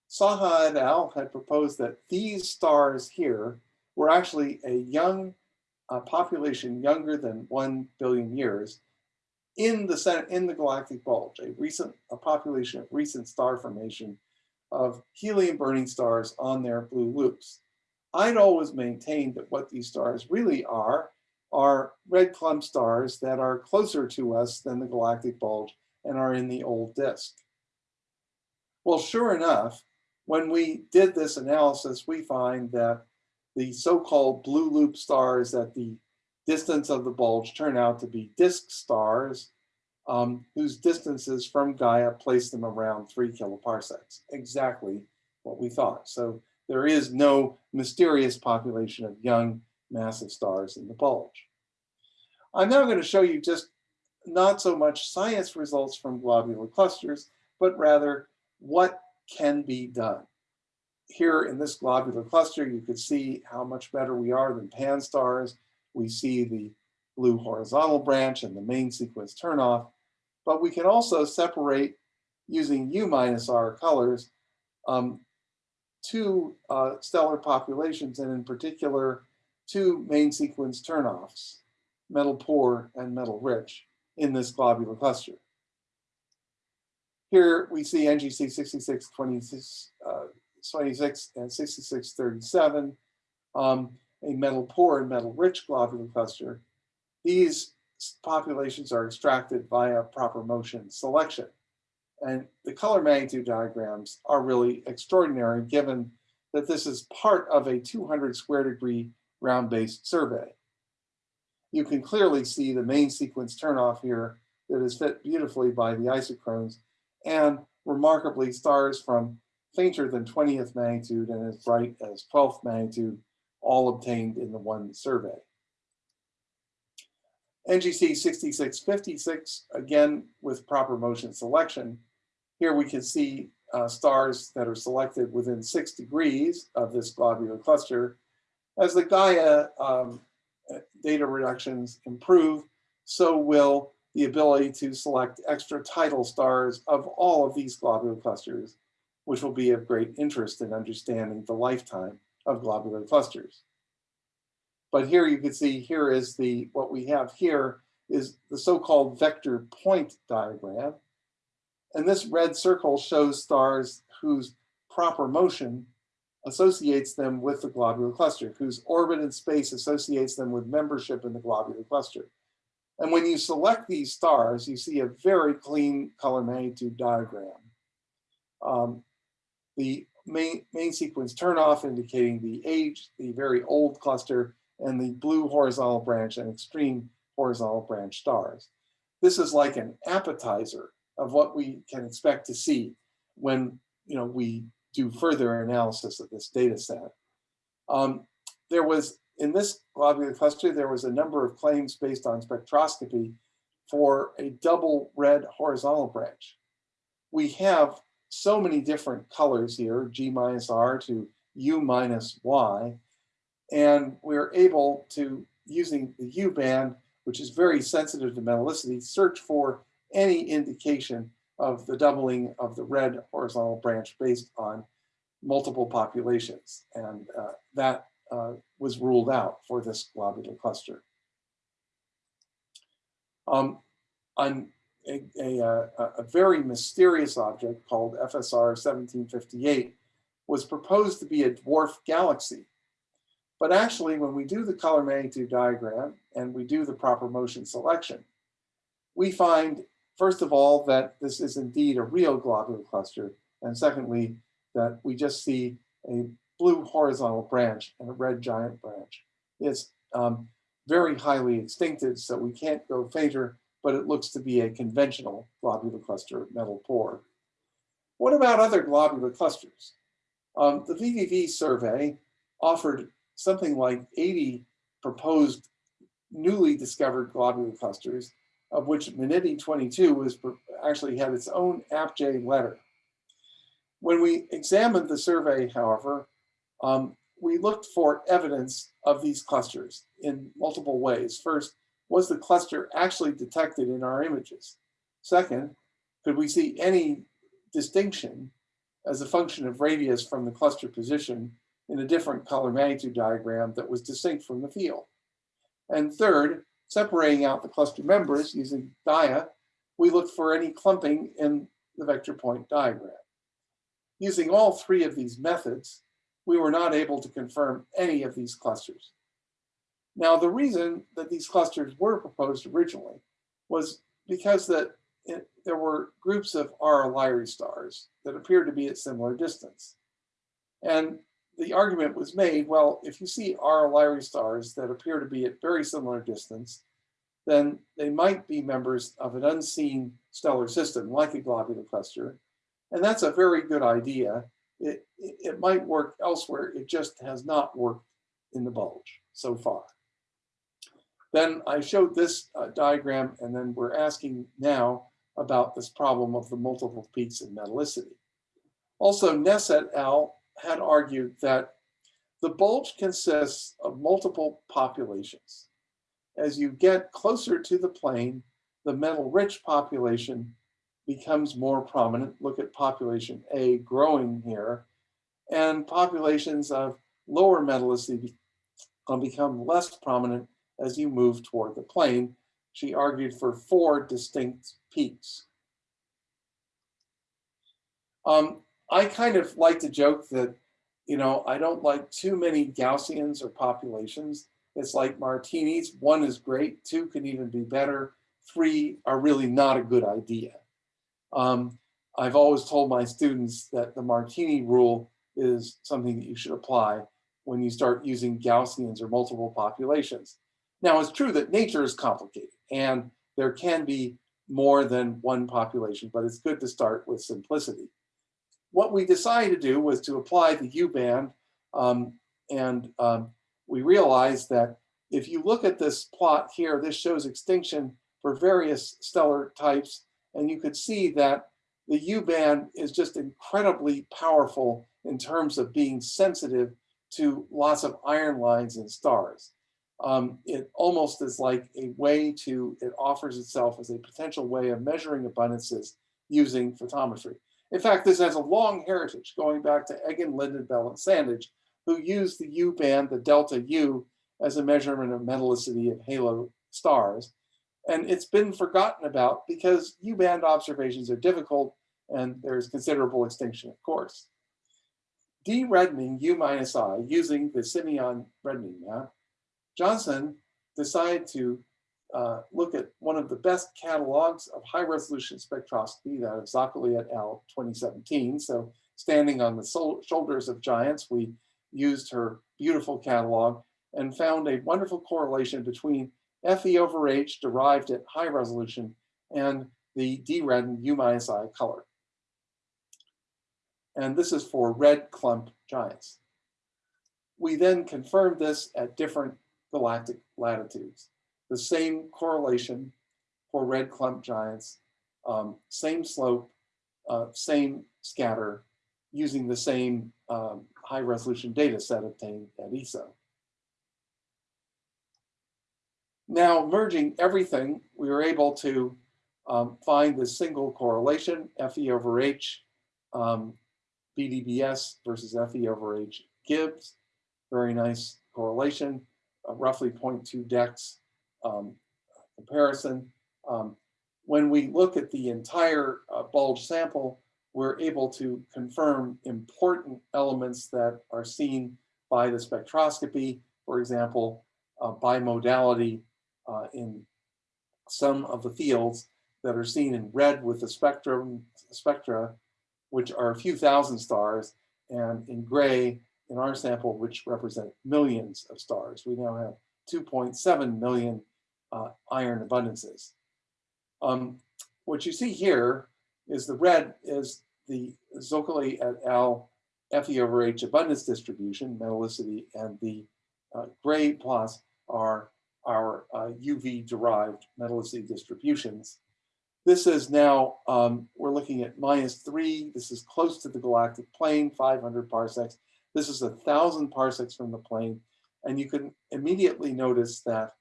Saha et al. had proposed that these stars here were actually a young uh, population younger than 1 billion years in the, in the galactic bulge, a recent a population of recent star formation of helium burning stars on their blue loops. I'd always maintained that what these stars really are are red clump stars that are closer to us than the galactic bulge and are in the old disk. Well, sure enough, when we did this analysis, we find that the so-called blue loop stars at the distance of the bulge turn out to be disk stars um, whose distances from Gaia place them around three kiloparsecs, exactly what we thought. So there is no mysterious population of young massive stars in the bulge. I'm now going to show you just not so much science results from globular clusters, but rather what can be done. Here in this globular cluster, you could see how much better we are than Pan-STARRS. We see the blue horizontal branch and the main sequence turnoff. But we can also separate using U minus R colors um, two uh, stellar populations and in particular two main sequence turnoffs, metal poor and metal rich in this globular cluster. Here we see NGC 6626 uh, 26 and 6637, um, a metal poor and metal rich globular cluster. These populations are extracted via proper motion selection. And the color magnitude diagrams are really extraordinary given that this is part of a 200 square degree ground-based survey. You can clearly see the main sequence turnoff here that is fit beautifully by the isochrones and remarkably stars from fainter than 20th magnitude and as bright as 12th magnitude all obtained in the one survey. NGC 6656, again, with proper motion selection. Here we can see uh, stars that are selected within six degrees of this globular cluster. As the Gaia um, data reductions improve, so will the ability to select extra tidal stars of all of these globular clusters, which will be of great interest in understanding the lifetime of globular clusters. But here you can see here is the, what we have here is the so-called vector point diagram. And this red circle shows stars whose proper motion associates them with the globular cluster, whose orbit in space associates them with membership in the globular cluster. And when you select these stars, you see a very clean color magnitude diagram. Um, the main, main sequence turn off indicating the age, the very old cluster, and the blue horizontal branch and extreme horizontal branch stars. This is like an appetizer of what we can expect to see when you know we do further analysis of this data set. Um, there was, in this globular cluster, there was a number of claims based on spectroscopy for a double red horizontal branch. We have so many different colors here, G minus R to U minus Y, and we're able to, using the U band, which is very sensitive to metallicity, search for any indication of the doubling of the red horizontal branch based on multiple populations. And uh, that uh, was ruled out for this globular cluster. Um, on a, a, a, very mysterious object called FSR 1758 was proposed to be a dwarf galaxy. But actually, when we do the color magnitude diagram and we do the proper motion selection, we find, first of all, that this is indeed a real globular cluster. And secondly, that we just see a blue horizontal branch and a red giant branch. It's um, very highly extincted, so we can't go fainter, but it looks to be a conventional globular cluster metal poor. What about other globular clusters? Um, the VVV survey offered something like 80 proposed newly discovered globular clusters, of which Minniti 22 was actually had its own ApJ letter. When we examined the survey, however, um, we looked for evidence of these clusters in multiple ways. First, was the cluster actually detected in our images? Second, could we see any distinction as a function of radius from the cluster position in a different color magnitude diagram that was distinct from the field? And third, separating out the cluster members using DIA, we looked for any clumping in the vector point diagram. Using all three of these methods, we were not able to confirm any of these clusters. Now, the reason that these clusters were proposed originally was because that it, there were groups of RR Lyrae stars that appeared to be at similar distance. And the argument was made, well, if you see RR Lyrae stars that appear to be at very similar distance, then they might be members of an unseen stellar system like a globular cluster, and that's a very good idea. It, it, it might work elsewhere. It just has not worked in the bulge so far. Then I showed this uh, diagram, and then we're asking now about this problem of the multiple peaks in metallicity. Also, Ness et al. had argued that the bulge consists of multiple populations. As you get closer to the plane, the metal-rich population becomes more prominent. Look at population A growing here. And populations of lower metallicity become less prominent as you move toward the plane. She argued for four distinct peaks. Um, I kind of like to joke that, you know, I don't like too many Gaussians or populations. It's like martinis. One is great, two can even be better. Three are really not a good idea. Um, I've always told my students that the Martini rule is something that you should apply when you start using Gaussians or multiple populations. Now, it's true that nature is complicated and there can be more than one population, but it's good to start with simplicity. What we decided to do was to apply the U-band um, and um, we realized that if you look at this plot here, this shows extinction for various stellar types and you could see that the U-band is just incredibly powerful in terms of being sensitive to lots of iron lines and stars. Um, it almost is like a way to, it offers itself as a potential way of measuring abundances using photometry. In fact, this has a long heritage going back to Eggen, Lynden-Bell, and Sandage, who used the U-band, the delta U, as a measurement of metallicity of halo stars. And it's been forgotten about because U-band observations are difficult and there's considerable extinction, of course. De-reddening U minus I using the Simion reddening map, Johnson decided to uh, look at one of the best catalogs of high resolution spectroscopy, that of Zoccali et al. 2017. So standing on the shoulders of giants, we used her beautiful catalog and found a wonderful correlation between Fe over H derived at high resolution and the D-red U minus I color. And this is for red clump giants. We then confirmed this at different galactic latitudes. The same correlation for red clump giants, um, same slope, uh, same scatter, using the same um, high resolution data set obtained at ESO. Now merging everything, we were able to um, find this single correlation, Fe over H, um, BDBS versus Fe over H GIBS. Very nice correlation, roughly 0.2 dex um, comparison. Um, when we look at the entire uh, bulge sample, we're able to confirm important elements that are seen by the spectroscopy, for example, uh, bimodality uh, in some of the fields that are seen in red with the spectrum spectra, which are a few thousand stars, and in gray in our sample, which represent millions of stars. We now have 2.7 million uh, iron abundances. Um, what you see here is the red is the Zoccali et al. Fe over H abundance distribution, metallicity, and the uh, gray plots are our uh, UV derived metallicity distributions. This is now, um, we're looking at minus three. This is close to the galactic plane, 500 parsecs. This is a thousand parsecs from the plane. And you can immediately notice that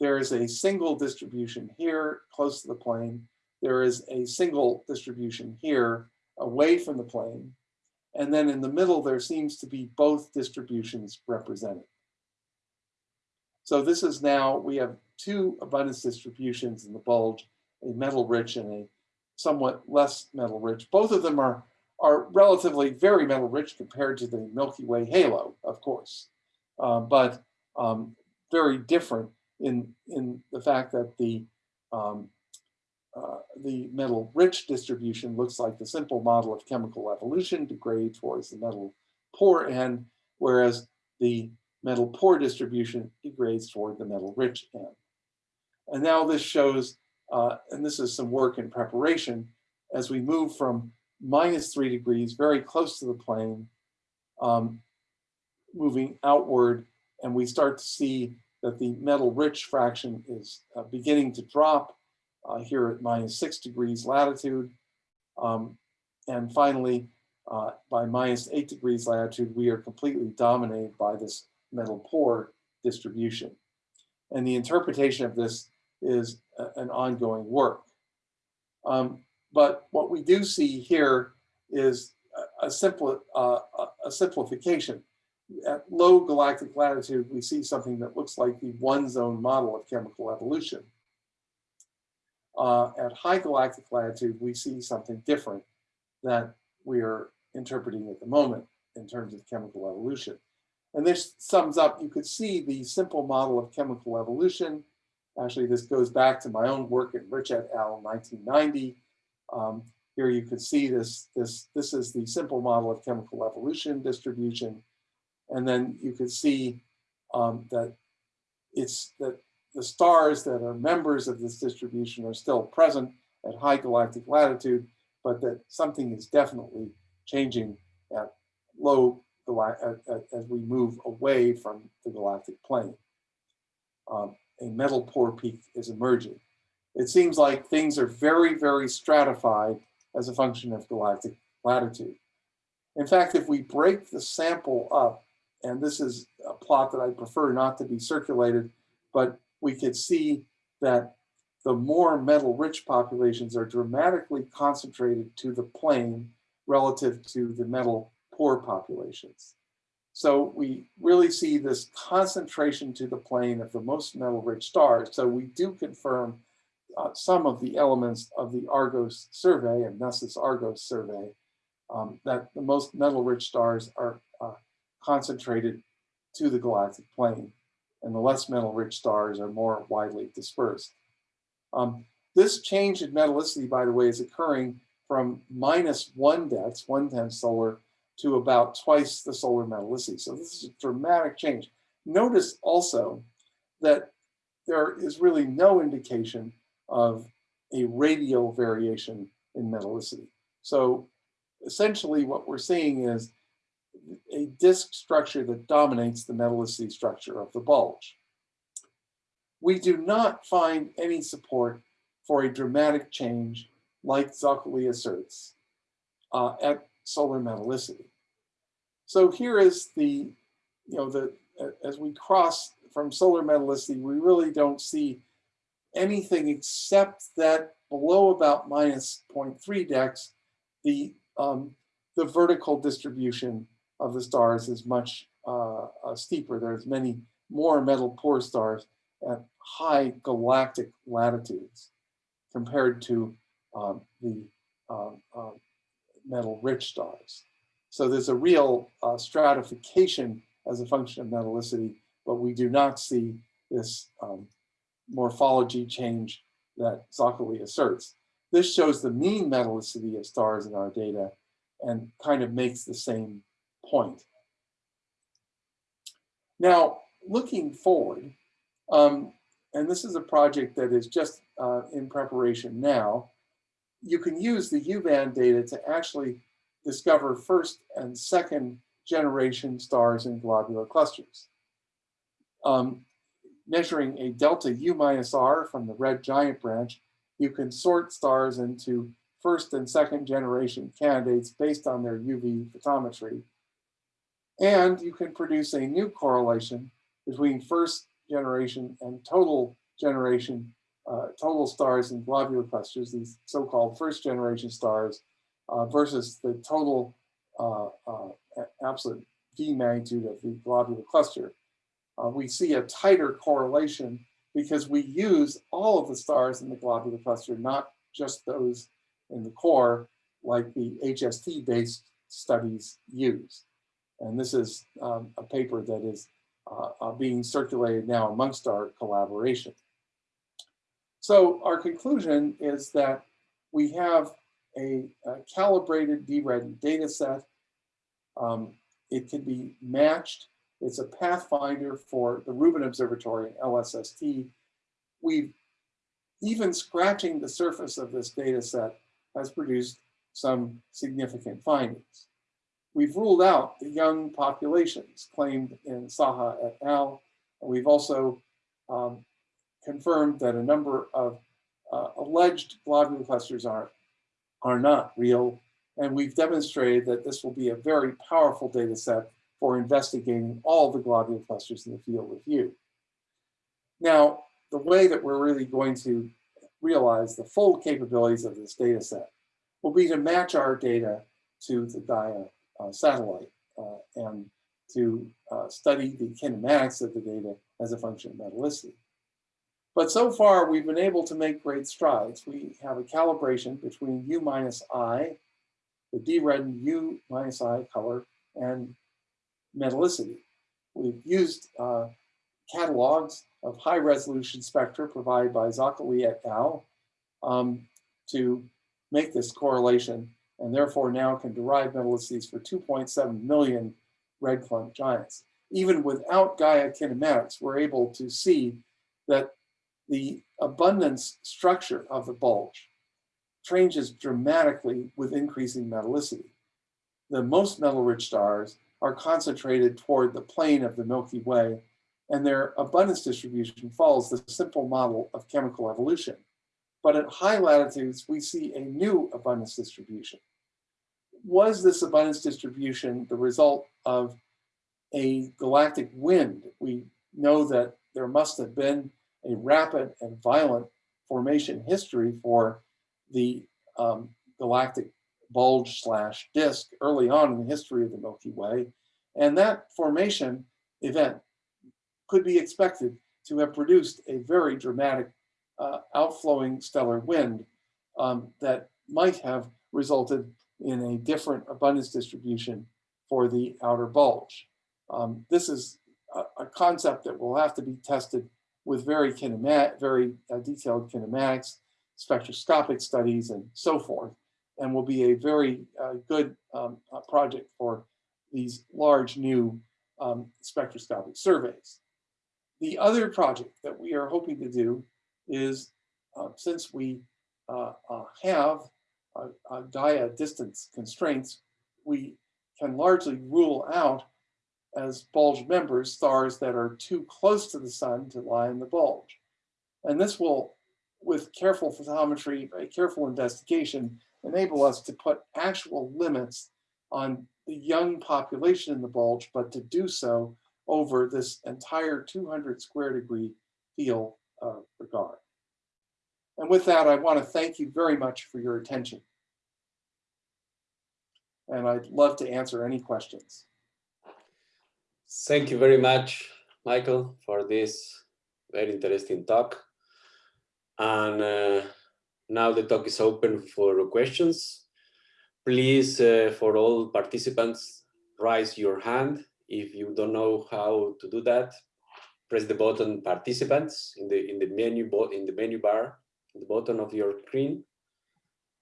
there is a single distribution here close to the plane. There is a single distribution here away from the plane. And then in the middle, there seems to be both distributions represented. So this is now, we have two abundance distributions in the bulge, a metal rich and a somewhat less metal rich. Both of them are, are relatively very metal rich compared to the Milky Way halo, of course, uh, but um, very different in, in the fact that the, um, uh, the metal rich distribution looks like the simple model of chemical evolution degrade towards the metal poor end, whereas the metal poor distribution degrades toward the metal rich end. And now this shows, uh, and this is some work in preparation, as we move from minus three degrees, very close to the plane, um, moving outward, and we start to see that the metal rich fraction is uh, beginning to drop uh, here at minus six degrees latitude. Um, and finally, uh, by minus eight degrees latitude, we are completely dominated by this metal poor distribution. And the interpretation of this is a, an ongoing work. Um, but what we do see here is a, simple uh, a simplification at low galactic latitude, we see something that looks like the one zone model of chemical evolution. Uh, at high galactic latitude, we see something different that we are interpreting at the moment in terms of chemical evolution. And this sums up, you could see the simple model of chemical evolution. Actually, this goes back to my own work at Rich et al. 1990. Um, here you could see this, this, this is the simple model of chemical evolution distribution. And then you could see um, that it's that the stars that are members of this distribution are still present at high galactic latitude, but that something is definitely changing at low as we move away from the galactic plane. Um, a metal poor peak is emerging. It seems like things are very, very stratified as a function of galactic latitude. In fact, if we break the sample up and this is a plot that I prefer not to be circulated, but we could see that the more metal rich populations are dramatically concentrated to the plane relative to the metal poor populations. So we really see this concentration to the plane of the most metal rich stars. So we do confirm uh, some of the elements of the ARGOS survey and Ness's ARGOS survey um, that the most metal rich stars are uh, concentrated to the galactic plane. and the less metal-rich stars are more widely dispersed. Um, this change in metallicity, by the way, is occurring from minus one dex, one tenth solar, to about twice the solar metallicity. So this is a dramatic change. Notice also that there is really no indication of a radial variation in metallicity. So essentially what we're seeing is a disk structure that dominates the metallicity structure of the bulge. We do not find any support for a dramatic change like Zoccali asserts uh, at solar metallicity. So here is the, you know, the as we cross from solar metallicity, we really don't see anything except that below about minus 0.3 dex, the um, the vertical distribution of the stars is much uh, uh, steeper. There's many more metal poor stars at high galactic latitudes compared to um, the um, uh, metal rich stars. So there's a real uh, stratification as a function of metallicity, but we do not see this um, morphology change that Zoccali asserts. This shows the mean metallicity of stars in our data and kind of makes the same point. Now, looking forward, um, and this is a project that is just uh, in preparation now, you can use the U-band data to actually discover first and second generation stars in globular clusters. Um, measuring a delta U minus R from the red giant branch, you can sort stars into first and second generation candidates based on their UV photometry. And you can produce a new correlation between first generation and total generation, uh, total stars in globular clusters, these so-called first generation stars, uh, versus the total uh, uh absolute V magnitude of the globular cluster. Uh, we see a tighter correlation because we use all of the stars in the globular cluster, not just those in the core like the HST-based studies use. And this is um, a paper that is uh, uh, being circulated now amongst our collaboration. So our conclusion is that we have a, a calibrated DRED data set. Um, it can be matched. It's a pathfinder for the Rubin Observatory LSST. We've even scratching the surface of this data set has produced some significant findings. We've ruled out the young populations claimed in Saha et al. And we've also um, confirmed that a number of uh, alleged globular clusters are, are not real. And we've demonstrated that this will be a very powerful data set for investigating all the globular clusters in the field of view. Now, the way that we're really going to realize the full capabilities of this data set will be to match our data to the Gaia uh, satellite uh, and to uh, study the kinematics of the data as a function of metallicity. But so far, we've been able to make great strides. We have a calibration between U minus I, the D-red U minus I color, and metallicity. We've used uh, catalogs of high resolution spectra provided by Zoccali et al. Um, to make this correlation and therefore now can derive metallicities for 2.7 million red clump giants. Even without Gaia kinematics, we're able to see that the abundance structure of the bulge changes dramatically with increasing metallicity. The most metal-rich stars are concentrated toward the plane of the Milky Way, and their abundance distribution follows the simple model of chemical evolution. But at high latitudes, we see a new abundance distribution. Was this abundance distribution the result of a galactic wind? We know that there must have been a rapid and violent formation history for the um, galactic bulge slash disk early on in the history of the Milky Way. And that formation event could be expected to have produced a very dramatic uh, outflowing stellar wind um, that might have resulted in a different abundance distribution for the outer bulge. Um, this is a, a concept that will have to be tested with very kinematic, very uh, detailed kinematics, spectroscopic studies, and so forth, and will be a very uh, good um, uh, project for these large new um, spectroscopic surveys. The other project that we are hoping to do is, uh, since we uh, uh, have Gaia distance constraints, we can largely rule out as bulge members stars that are too close to the sun to lie in the bulge. And this will, with careful photometry, a careful investigation, enable us to put actual limits on the young population in the bulge, but to do so over this entire 200 square degree field uh, regard. And with that, I want to thank you very much for your attention. And I'd love to answer any questions. Thank you very much, Michael, for this very interesting talk. And uh, now the talk is open for questions. Please, uh, for all participants, raise your hand. If you don't know how to do that, press the button participants in the in the menu in the menu bar at the bottom of your screen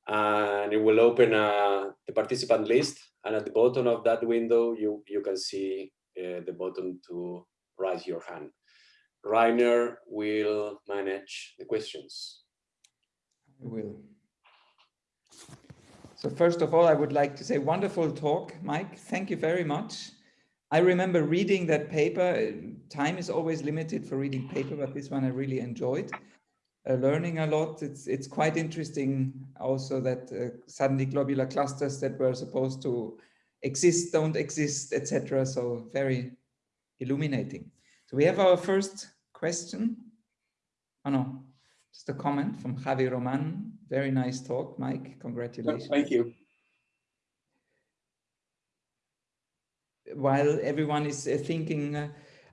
and it will open uh, the participant list and at the bottom of that window you you can see uh, the button to raise your hand. Rainer will manage the questions. Will. So first of all, I would like to say wonderful talk, Mike. Thank you very much. I remember reading that paper. Time is always limited for reading paper, but this one I really enjoyed. Uh, learning a lot. It's it's quite interesting also that uh, suddenly globular clusters that were supposed to exist, don't exist, etc. So very illuminating. So we have our first question. Oh no, just a comment from Javi Roman. Very nice talk, Mike. Congratulations. Thank you. While everyone is uh, thinking, uh,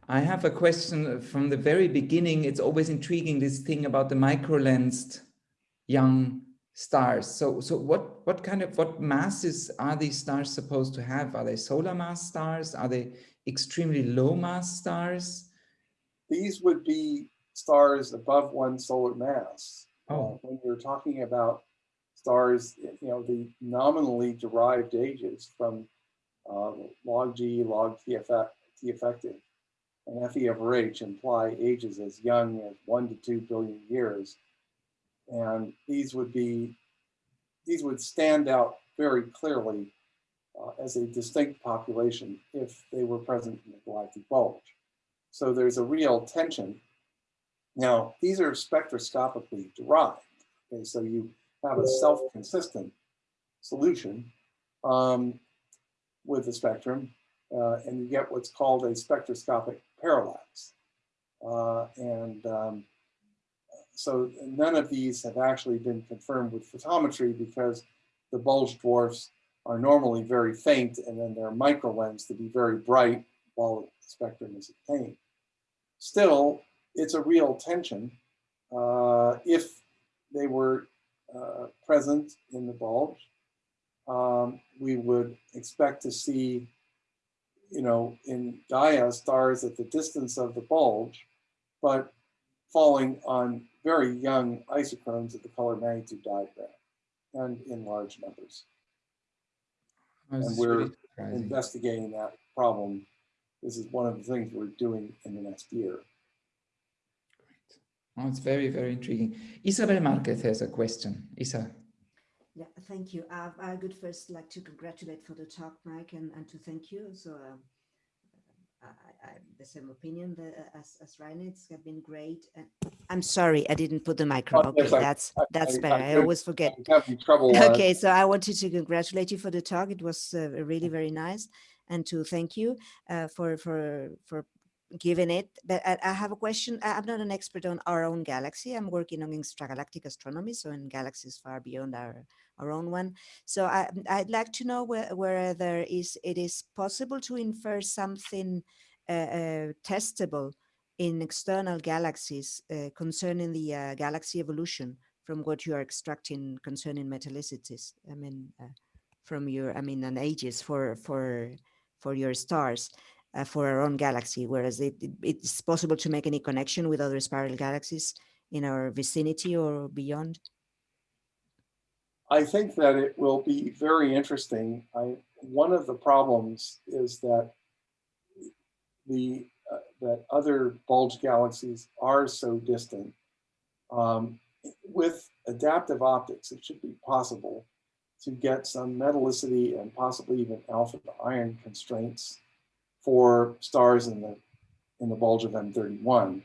I have a question from the very beginning. It's always intriguing, this thing about the micro-lensed young stars. So, so what, what kind of, what masses are these stars supposed to have? Are they solar mass stars? Are they extremely low mass stars? These would be stars above one solar mass. Oh. Uh, when you're talking about stars, you know, the nominally derived ages from uh, log G, log T, effect, T effective, and FE over H imply ages as young as one to two billion years. And these would be, these would stand out very clearly uh, as a distinct population if they were present in the galactic bulge. So there's a real tension. Now, these are spectroscopically derived. Okay, so you have a self-consistent solution um, with the spectrum, uh, and you get what's called a spectroscopic parallax. Uh, and um, so none of these have actually been confirmed with photometry because the bulge dwarfs are normally very faint and then they're micro lens to be very bright while the spectrum is obtained. Still, it's a real tension. Uh, if they were uh, present in the bulge, um, we would expect to see, you know, in Gaia stars at the distance of the bulge, but falling on very young isochrones of the color magnitude diagram and in large numbers. And we're really investigating that problem. This is one of the things we're doing in the next year. Oh, it's very, very intriguing. Isabel Marquez has a question. Isa. Yeah, thank you. Uh, I would first like to congratulate for the talk, Mike, and, and to thank you. So um, I, I, the same opinion that, as, as Rainer, it's been great. And I'm sorry, I didn't put the micro. Oh, okay, yes, that's I- that's better. I always forget. Trouble. uh, Okay, so I wanted to congratulate you for the talk. It was uh, really very nice, and to thank you uh, for for for giving it. But I, have a question. I'm not an expert on our own galaxy. I'm working on extragalactic astronomy, so in galaxies far beyond our our own one. So I, I'd like to know where, is it is possible to infer something uh, uh, testable in external galaxies uh, concerning the uh, galaxy evolution from what you are extracting concerning metallicities. I mean, uh, from your, I mean, and ages for for for your stars. Uh, for our own galaxy, whereas it, it, it's possible to make any connection with other spiral galaxies in our vicinity or beyond? I think that it will be very interesting. I, one of the problems is that the uh, that other bulge galaxies are so distant. Um, with adaptive optics, it should be possible to get some metallicity and possibly even alpha iron constraints for stars in the in the bulge of M31.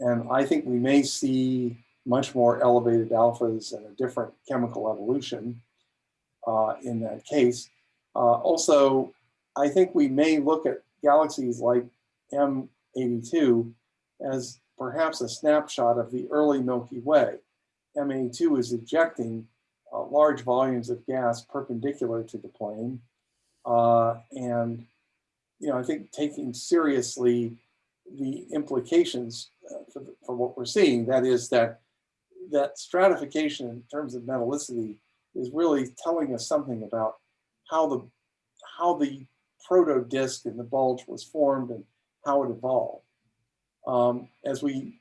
And I think we may see much more elevated alphas and a different chemical evolution uh, in that case. Uh, also, I think we may look at galaxies like M82 as perhaps a snapshot of the early Milky Way. M82 is ejecting uh, large volumes of gas perpendicular to the plane. Uh, and, you know, I think taking seriously the implications uh, for, for what we're seeing, that is that that stratification in terms of metallicity is really telling us something about how the how the proto disk in the bulge was formed and how it evolved. Um, as we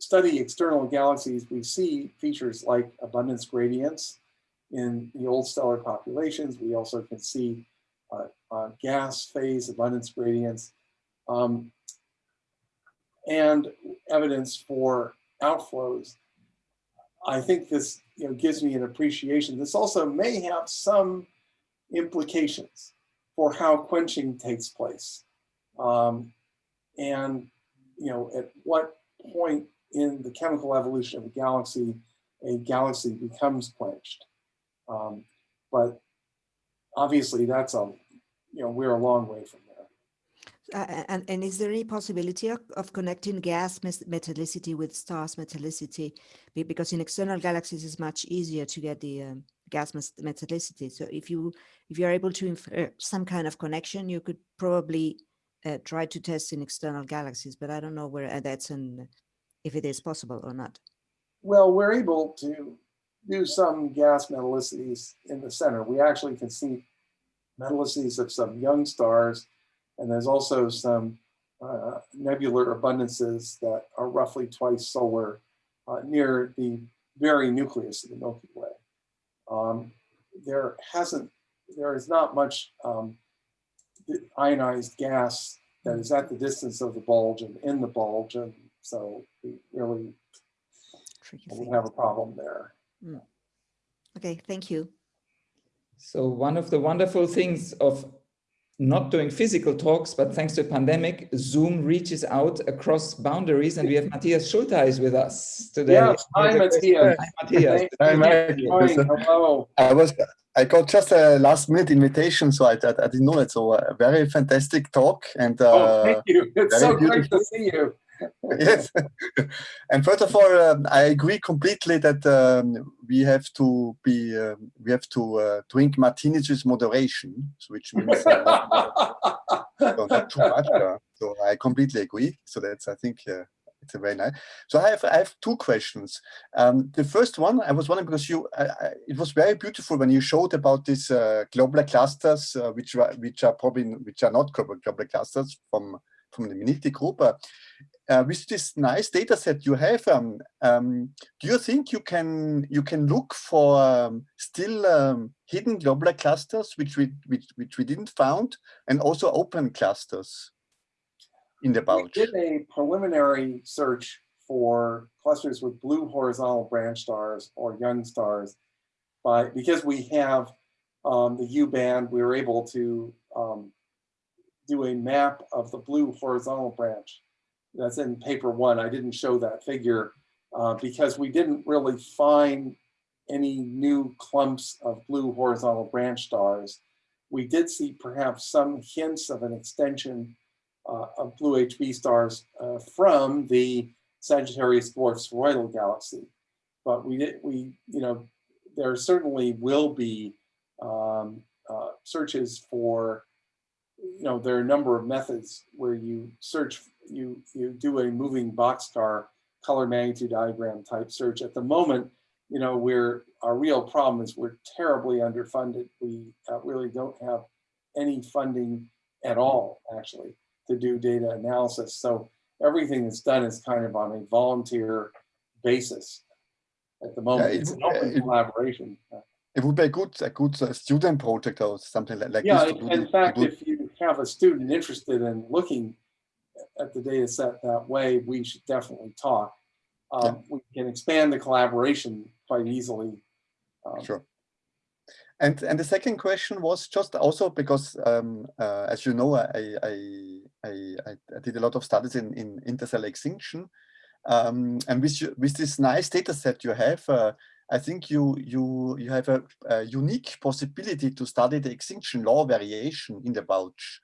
study external galaxies, we see features like abundance gradients in the old stellar populations. We also can see gas phase abundance gradients um, and evidence for outflows I think this you know, gives me an appreciation. This also may have some implications for how quenching takes place. Um, and you know, at what point in the chemical evolution of a galaxy, a galaxy becomes quenched. Um, but obviously that's a, you know, we're a long way from uh, and, and is there any possibility of, of connecting gas metallicity with stars metallicity? Because in external galaxies, it's much easier to get the um, gas metallicity. So if you if you're able to infer some kind of connection, you could probably uh, try to test in external galaxies. But I don't know where uh, that's and if it is possible or not. Well, we're able to do some gas metallicities in the center. We actually can see metallicities of some young stars and there's also some uh, nebular abundances that are roughly twice solar uh, near the very nucleus of the Milky Way. Um, there hasn't, there is not much um, ionized gas that is at the distance of the bulge and in the bulge, and so we really we have a problem there. Mm. Okay, thank you. So one of the wonderful things of not doing physical talks, but thanks to the pandemic, Zoom reaches out across boundaries and we have Matthias Schultheis with us today. Yes, hi Matthias. Hi Matthias. Hi, Hello. I was, I got just a last minute invitation, so I, I, I didn't know that. So a very fantastic talk and uh, oh, thank you. It's so beautiful. great to see you. yes. and first of all, um, I agree completely that um, we have to be um, we have to uh, drink martinis with moderation, which means uh, not, too much. So I completely agree. So that's I think uh, it's a very nice. So I have I have two questions. Um, the first one I was wondering because you I, I, it was very beautiful when you showed about these uh, globular clusters, uh, which are which are probably which are not globular clusters from from the Minniti group. Uh, with this nice data set you have, um, um, do you think you can you can look for um, still um, hidden globular clusters which we which, which we didn't found, and also open clusters in the bulge? We did a preliminary search for clusters with blue horizontal branch stars or young stars, by because we have um, the U band, we were able to um, do a map of the blue horizontal branch that's in paper one. I didn't show that figure uh, because we didn't really find any new clumps of blue horizontal branch stars. We did see perhaps some hints of an extension uh, of blue HB stars uh, from the Sagittarius dwarf spheroidal galaxy. But we did, we, you know, there certainly will be um, uh, searches for, you know, there are a number of methods where you search you, you do a moving boxcar color magnitude diagram type search. At the moment, you know, we're, our real problem is we're terribly underfunded. We uh, really don't have any funding at all, actually, to do data analysis. So everything that's done is kind of on a volunteer basis at the moment. it It's an would- open it- collaboration. It would be a good, a good uh, student project or something like, like Yeah, this. to in do in the- to fact, if have a student interested in looking at the data set that way, we should definitely talk. Um, We can expand the collaboration quite easily. Um, Sure. And and the second question was just also because, um, uh, as you know, I, I I I did a lot of studies in in interstellar extinction, um, and with you, with this nice data set you have, uh, I think you you you have a, a unique possibility to study the extinction law variation in the bulge.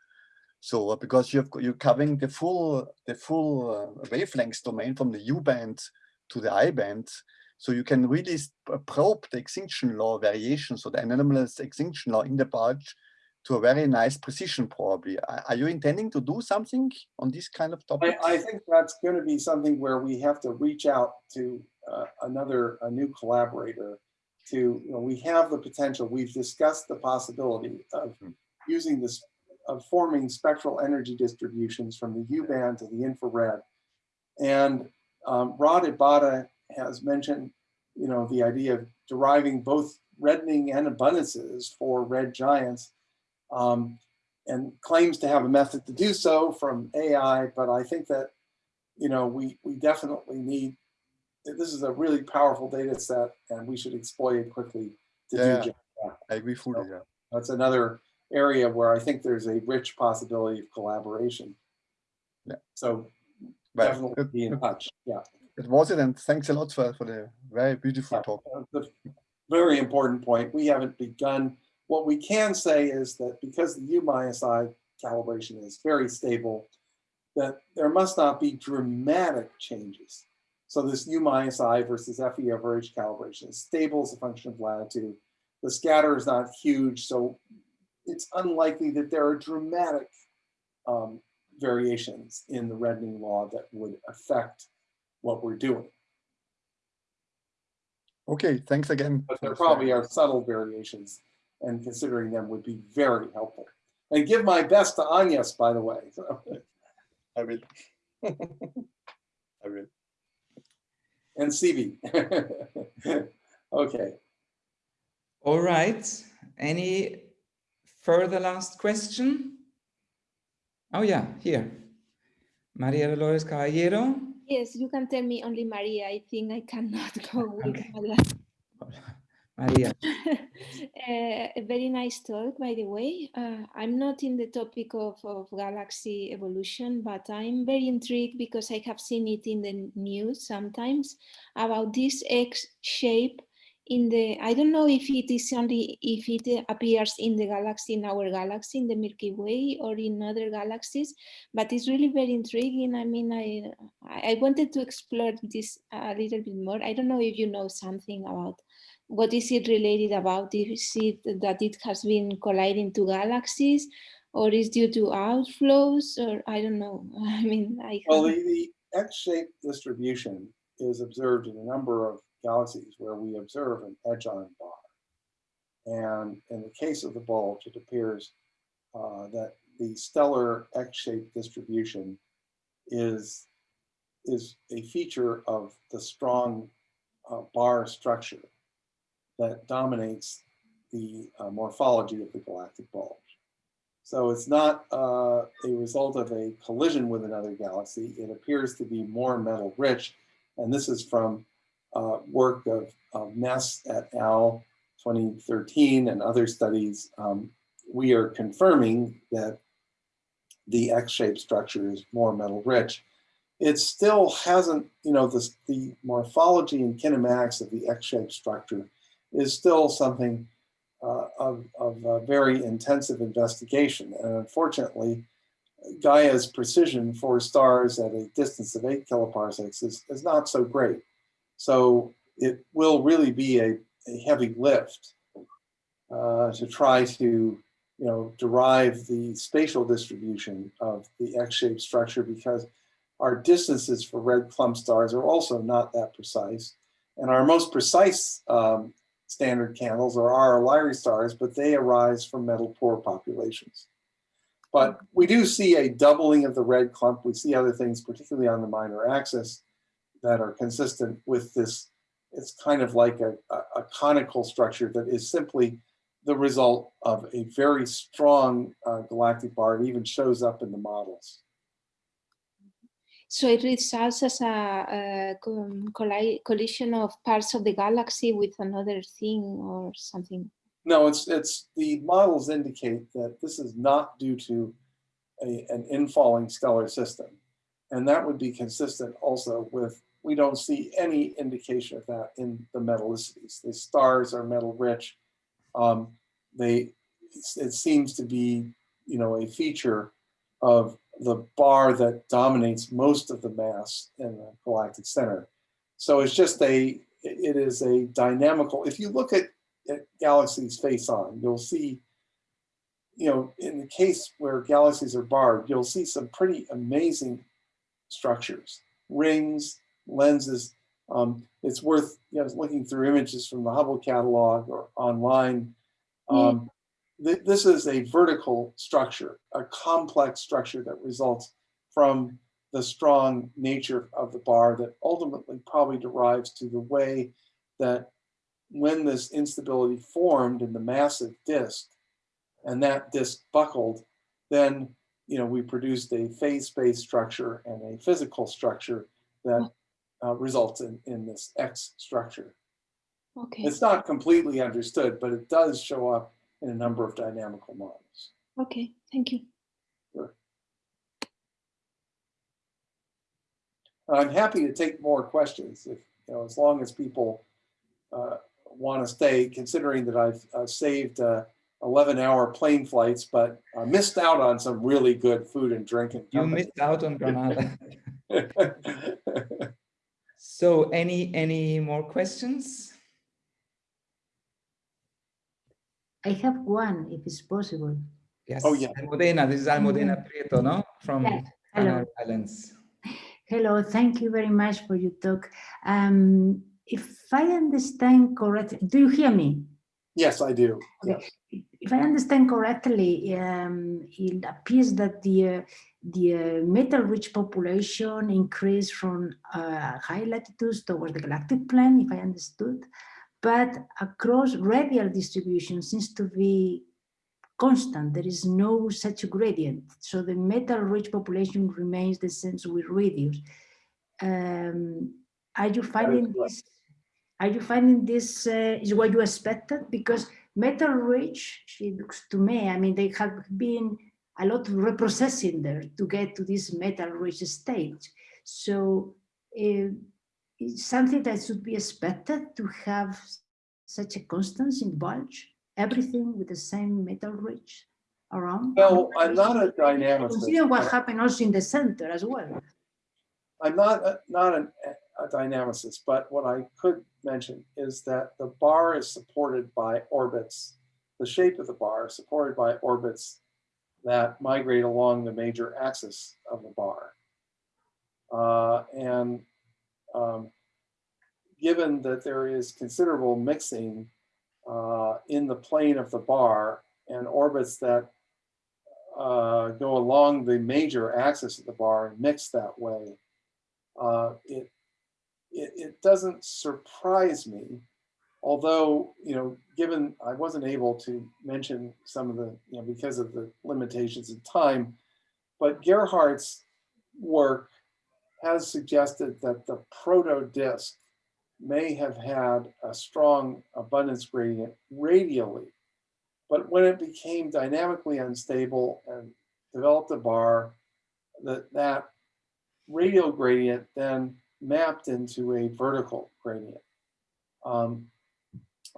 So uh, because you have you're covering the full the full uh, wavelength domain from the U band to the I band, so you can really probe the extinction law variation, so the anomalous extinction law in the bulge to a very nice precision probably. Are, are you intending to do something on this kind of I, topic? I think that's going to be something where we have to reach out to uh, another, a new collaborator to, you know, we have the potential, we've discussed the possibility of Hmm. using this, of forming spectral energy distributions from the U band to the infrared. And um, Rod Ibata has mentioned, you know, the idea of deriving both reddening and abundances for red giants. Um, and claims to have a method to do so from AI, but I think that, you know, we, we definitely need, this is a really powerful data set and we should exploit it quickly to Yeah. do that. I agree fully. Yeah. That's another area where I think there's a rich possibility of collaboration. Yeah. So Well, definitely it, be in touch, yeah. it was it, and thanks a lot for, for the very beautiful Yeah. talk. Uh, The very important point, we haven't begun. What we can say is that because the U minus I calibration is very stable, that there must not be dramatic changes. So this U minus I versus FE over H calibration is stable as a function of latitude. The scatter is not huge, so it's unlikely that there are dramatic um, variations in the reddening law that would affect what we're doing. Okay, thanks again. But there probably are subtle variations and considering them would be very helpful. And give my best to Agnes, by the way. I will. I will. And CB. Okay, All right. Any further last question? Oh yeah, here. Maria Dolores Caballero. Yes, you can tell me only Maria. I think I cannot go with Okay. Maria. Uh, a very nice talk, by the way. Uh, I'm not in the topic of, of galaxy evolution, but I'm very intrigued because I have seen it in the news sometimes about this X shape in the, I don't know if it is only, if it appears in the galaxy, in our galaxy, in the Milky Way or in other galaxies, but it's really very intriguing. I mean, I, I wanted to explore this a little bit more. I don't know if you know something about what is it related about? Is it that it has been colliding two galaxies or is due to outflows or I don't know. I mean, I well, the, haven't- the X-shaped distribution is observed in a number of galaxies where we observe an edge-on bar. And in the case of the bulge, it appears uh, that the stellar X-shaped distribution is, is a feature of the strong uh, bar structure that dominates the uh, morphology of the galactic bulge. So it's not uh, a result of a collision with another galaxy. It appears to be more metal rich. And this is from uh, work of, of Ness et al. 2013 and other studies. Um, we are confirming that the X-shaped structure is more metal rich. It still hasn't, you know, this, the morphology and kinematics of the X-shaped structure is still something uh, of, of uh, very intensive investigation. And unfortunately, Gaia's precision for stars at a distance of eight kiloparsecs is, is not so great. So it will really be a, a heavy lift uh, to try to, you know, derive the spatial distribution of the X-shaped structure because our distances for red clump stars are also not that precise. And our most precise um, standard candles or RR Lyrae stars, but they arise from metal poor populations. But we do see a doubling of the red clump. We see other things, particularly on the minor axis, that are consistent with this. It's kind of like a, a, a conical structure that is simply the result of a very strong uh, galactic bar. It even shows up in the models. So it results as a, a colli- collision of parts of the galaxy with another thing or something. No, it's it's the models indicate that this is not due to a, an infalling stellar system. And that would be consistent also with we don't see any indication of that in the metallicities. The stars are metal rich. Um, they it seems to be you know a feature of the bar that dominates most of the mass in the galactic center. So it's just a it is a dynamical. If you look at at galaxies face on, you'll see, you know, in the case where galaxies are barred, you'll see some pretty amazing structures, rings, lenses. Um, it's worth you know, looking through images from the Hubble catalog or online. Um, th this is a vertical structure, a complex structure that results from the strong nature of the bar that ultimately probably derives to the way that when this instability formed in the massive disk and that disk buckled, then you know we produced a phase space structure and a physical structure that uh, results in, in this X structure. Okay. It's not completely understood, but it does show up in a number of dynamical models. Okay. Thank you. I'm happy to take more questions if, you know, as long as people uh, want to stay, considering that I've uh, saved uh, 11 hour plane flights, but I missed out on some really good food and drink. And You missed out on Granada. so any any more questions? I have one, if it's possible. Yes. Oh, yeah. Almudena, this is Almudena Prieto, no? From Yes, hello. Islands. Hello, thank you very much for your talk. Um, if I understand correctly, do you hear me? yes, I do. Okay. Yes. If I understand correctly, um, it appears that the uh, the uh, metal-rich population increased from uh, high latitudes towards the galactic plane, if I understood, but across radial distribution seems to be constant. There is no such gradient. So the metal-rich population remains the same with radius. Um, are you finding this? Are you finding this uh, is what you expected? Because metal-rich, it looks to me, I mean, they have been a lot of reprocessing there to get to this metal-rich state. So uh, it's something that should be expected to have such a constance in bulge, everything with the same metal rich around. Well, I'm not a dynamicist. Consider what happened also in the center as well. I'm not, a- not an, a dynamicist, but what I could mention is that the bar is supported by orbits. The shape of the bar is supported by orbits that migrate along the major axis of the bar. Uh, and um, given that there is considerable mixing uh, in the plane of the bar and orbits that uh, go along the major axis of the bar and mix that way, uh, it, it, it doesn't surprise me, although, you know, given I wasn't able to mention some of the, you know, because of the limitations of time, but Gerhard's work has suggested that the proto disk may have had a strong abundance gradient radially. But when it became dynamically unstable and developed a bar, that, that radial gradient then mapped into a vertical gradient. Um,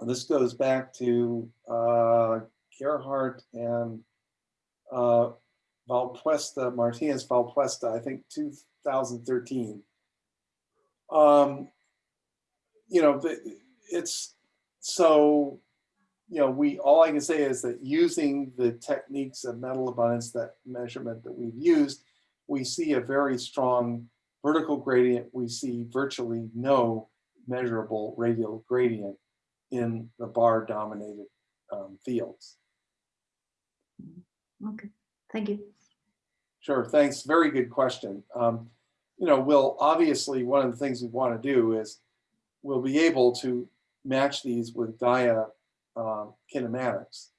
this goes back to uh, Gerhard and uh, Valpuesta, Martinez Valpuesta, I think 2013. Um, you know, it's so, you know, we, all I can say is that using the techniques of metal abundance, that measurement that we've used, we see a very strong vertical gradient. We see virtually no measurable radial gradient in the bar dominated um, fields. Okay, Thank you. Sure, thanks. Very good question. Um, you know, we'll obviously, one of the things we want to do is we'll be able to match these with Gaia um, kinematics.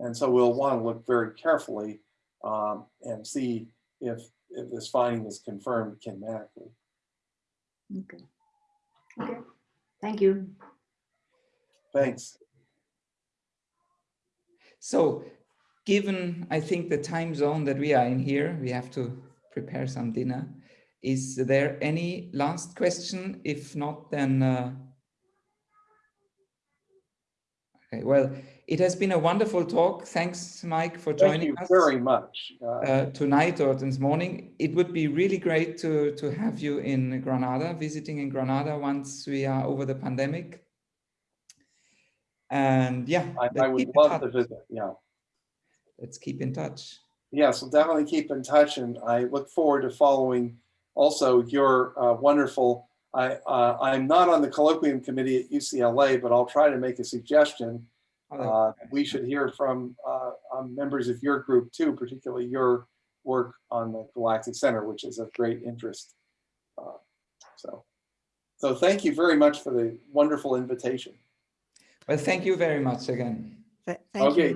And so we'll want to look very carefully um, and see if, if this finding is confirmed kinematically. Okay. Okay. Thank you. Thanks. So given, I think, the time zone that we are in here, we have to prepare some dinner. Is there any last question? If not, then... Uh... Okay, well, it has been a wonderful talk. Thanks, Mike, for Thank joining you us very much. Uh, uh, tonight or this morning. It would be really great to, to have you in Granada, visiting in Granada once we are over the pandemic. And yeah, I, I would love to visit, yeah. Let's keep in touch. Yes, we'll definitely keep in touch and I look forward to following also your uh, wonderful, I, uh, I'm not on the colloquium committee at UCLA, but I'll try to make a suggestion. Uh, we should hear from uh, um, members of your group too, particularly your work on the Galactic Center, which is of great interest. Uh, So, so thank you very much for the wonderful invitation. Well, thank you very much again. Th- Thank you, Okay.